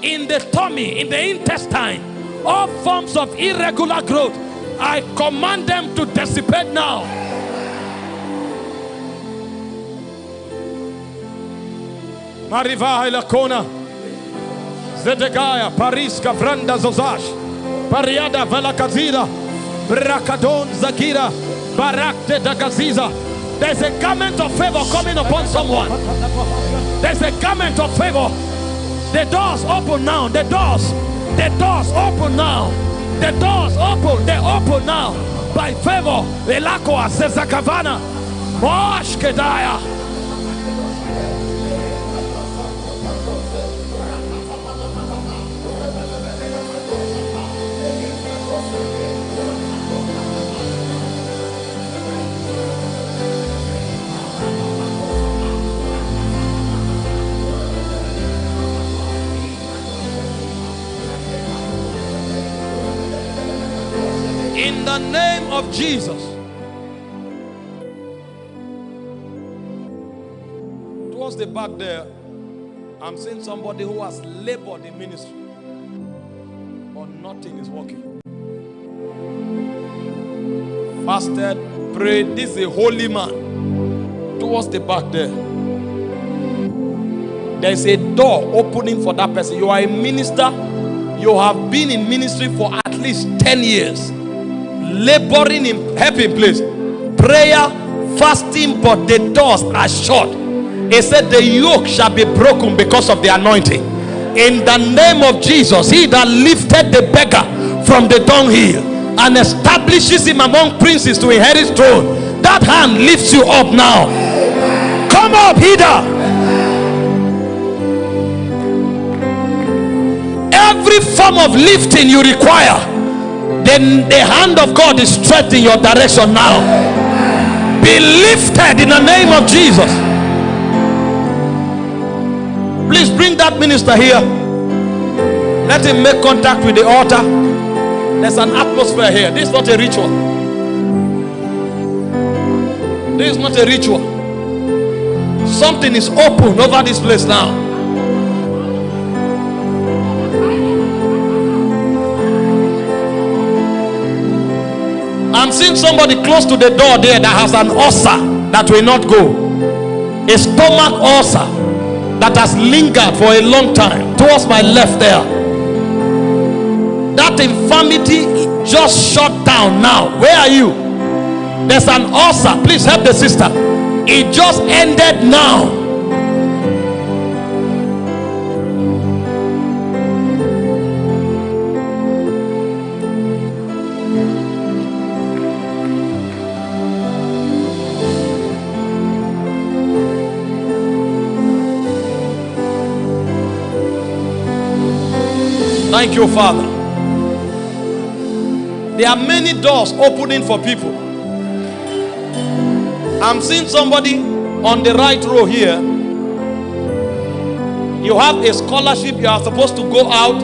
in the tummy, in the intestine, all forms of irregular growth. I command them to dissipate now. Mariva Ilakona, Zedegaya, Pariska, Vranda Zozash, Pariada Valakazira, Brakadon Zakira, Barakte Dagaziza. There's a garment of favor coming upon someone. There's a garment of favor. The doors open now. The doors. The doors open now. The doors open. They open now. By favor. Elakwa Sezakavana. Mosh Kedaya. The name of Jesus. Towards the back there, I'm seeing somebody who has labored in ministry, but nothing is working. Fasted, prayed. This is a holy man. Towards the back there, there's a door opening for that person. You are a minister, you have been in ministry for at least 10 years laboring in helping place prayer fasting but the doors are shut he said the yoke shall be broken because of the anointing in the name of jesus he that lifted the beggar from the dunghill and establishes him among princes to inherit throne. That hand lifts you up now. Come up, Hida. Every form of lifting you require, then the hand of God is stretched in your direction now. Be lifted in the name of Jesus. Please bring that minister here. Let him make contact with the altar. There's an atmosphere here. This is not a ritual. This is not a ritual. Something is open over this place now. Somebody close to the door there that has an ulcer that will not go. A stomach ulcer that has lingered for a long time towards my left there. That infirmity just shut down now. Where are you? There's an ulcer. Please help the sister. It just ended now. Thank you, Father. There are many doors opening for people. I'm seeing somebody on the right row here. You have a scholarship, you are supposed to go out,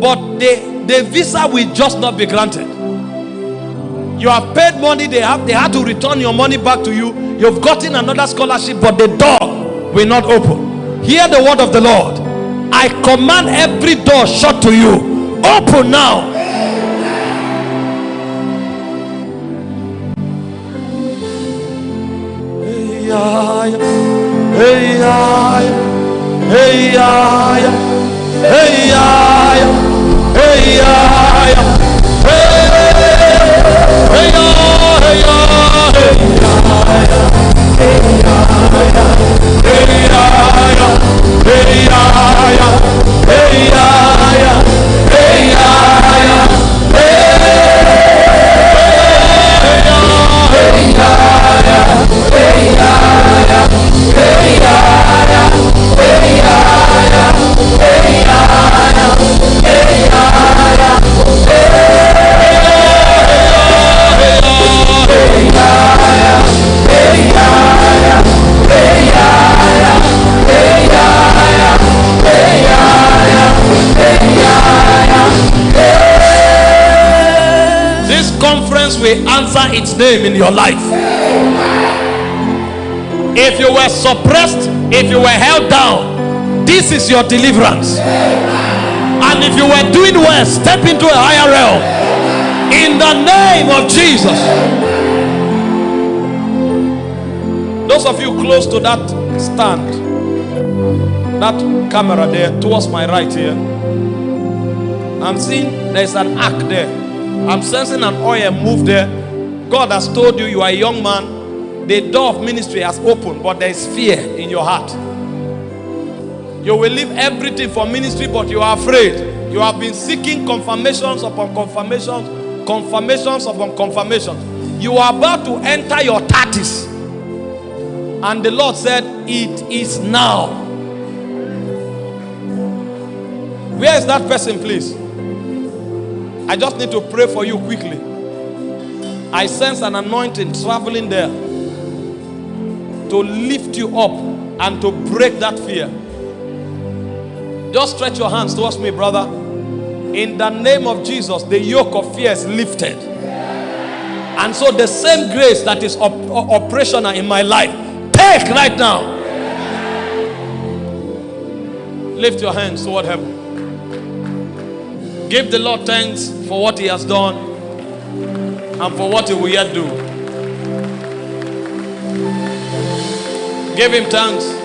but the, the visa will just not be granted. You have paid money, they have they had to return your money back to you. You've gotten another scholarship, but the door will not open. Hear the word of the Lord. I command every door shut to you. Open now. Hey, conference will answer its name in your life. If you were suppressed, if you were held down, this is your deliverance. And if you were doing well, step into a higher realm. In the name of Jesus. Those of you close to that stand, that camera there, towards my right here, I'm seeing there's an ark there. I'm sensing an oil move there. God has told you you are a young man. The door of ministry has opened, but there is fear in your heart. You will leave everything for ministry, but you are afraid. You have been seeking confirmations upon confirmations, confirmations upon confirmations. You are about to enter your 30s. And the Lord said, It is now. Where is that person, please? I just need to pray for you quickly. I sense an anointing traveling there to lift you up and to break that fear. Just stretch your hands towards me, brother. In the name of Jesus, the yoke of fear is lifted. And so the same grace that is op operational in my life, take right now. Lift your hands toward heaven. Give the Lord thanks for what He has done and for what He will yet do. Give Him thanks.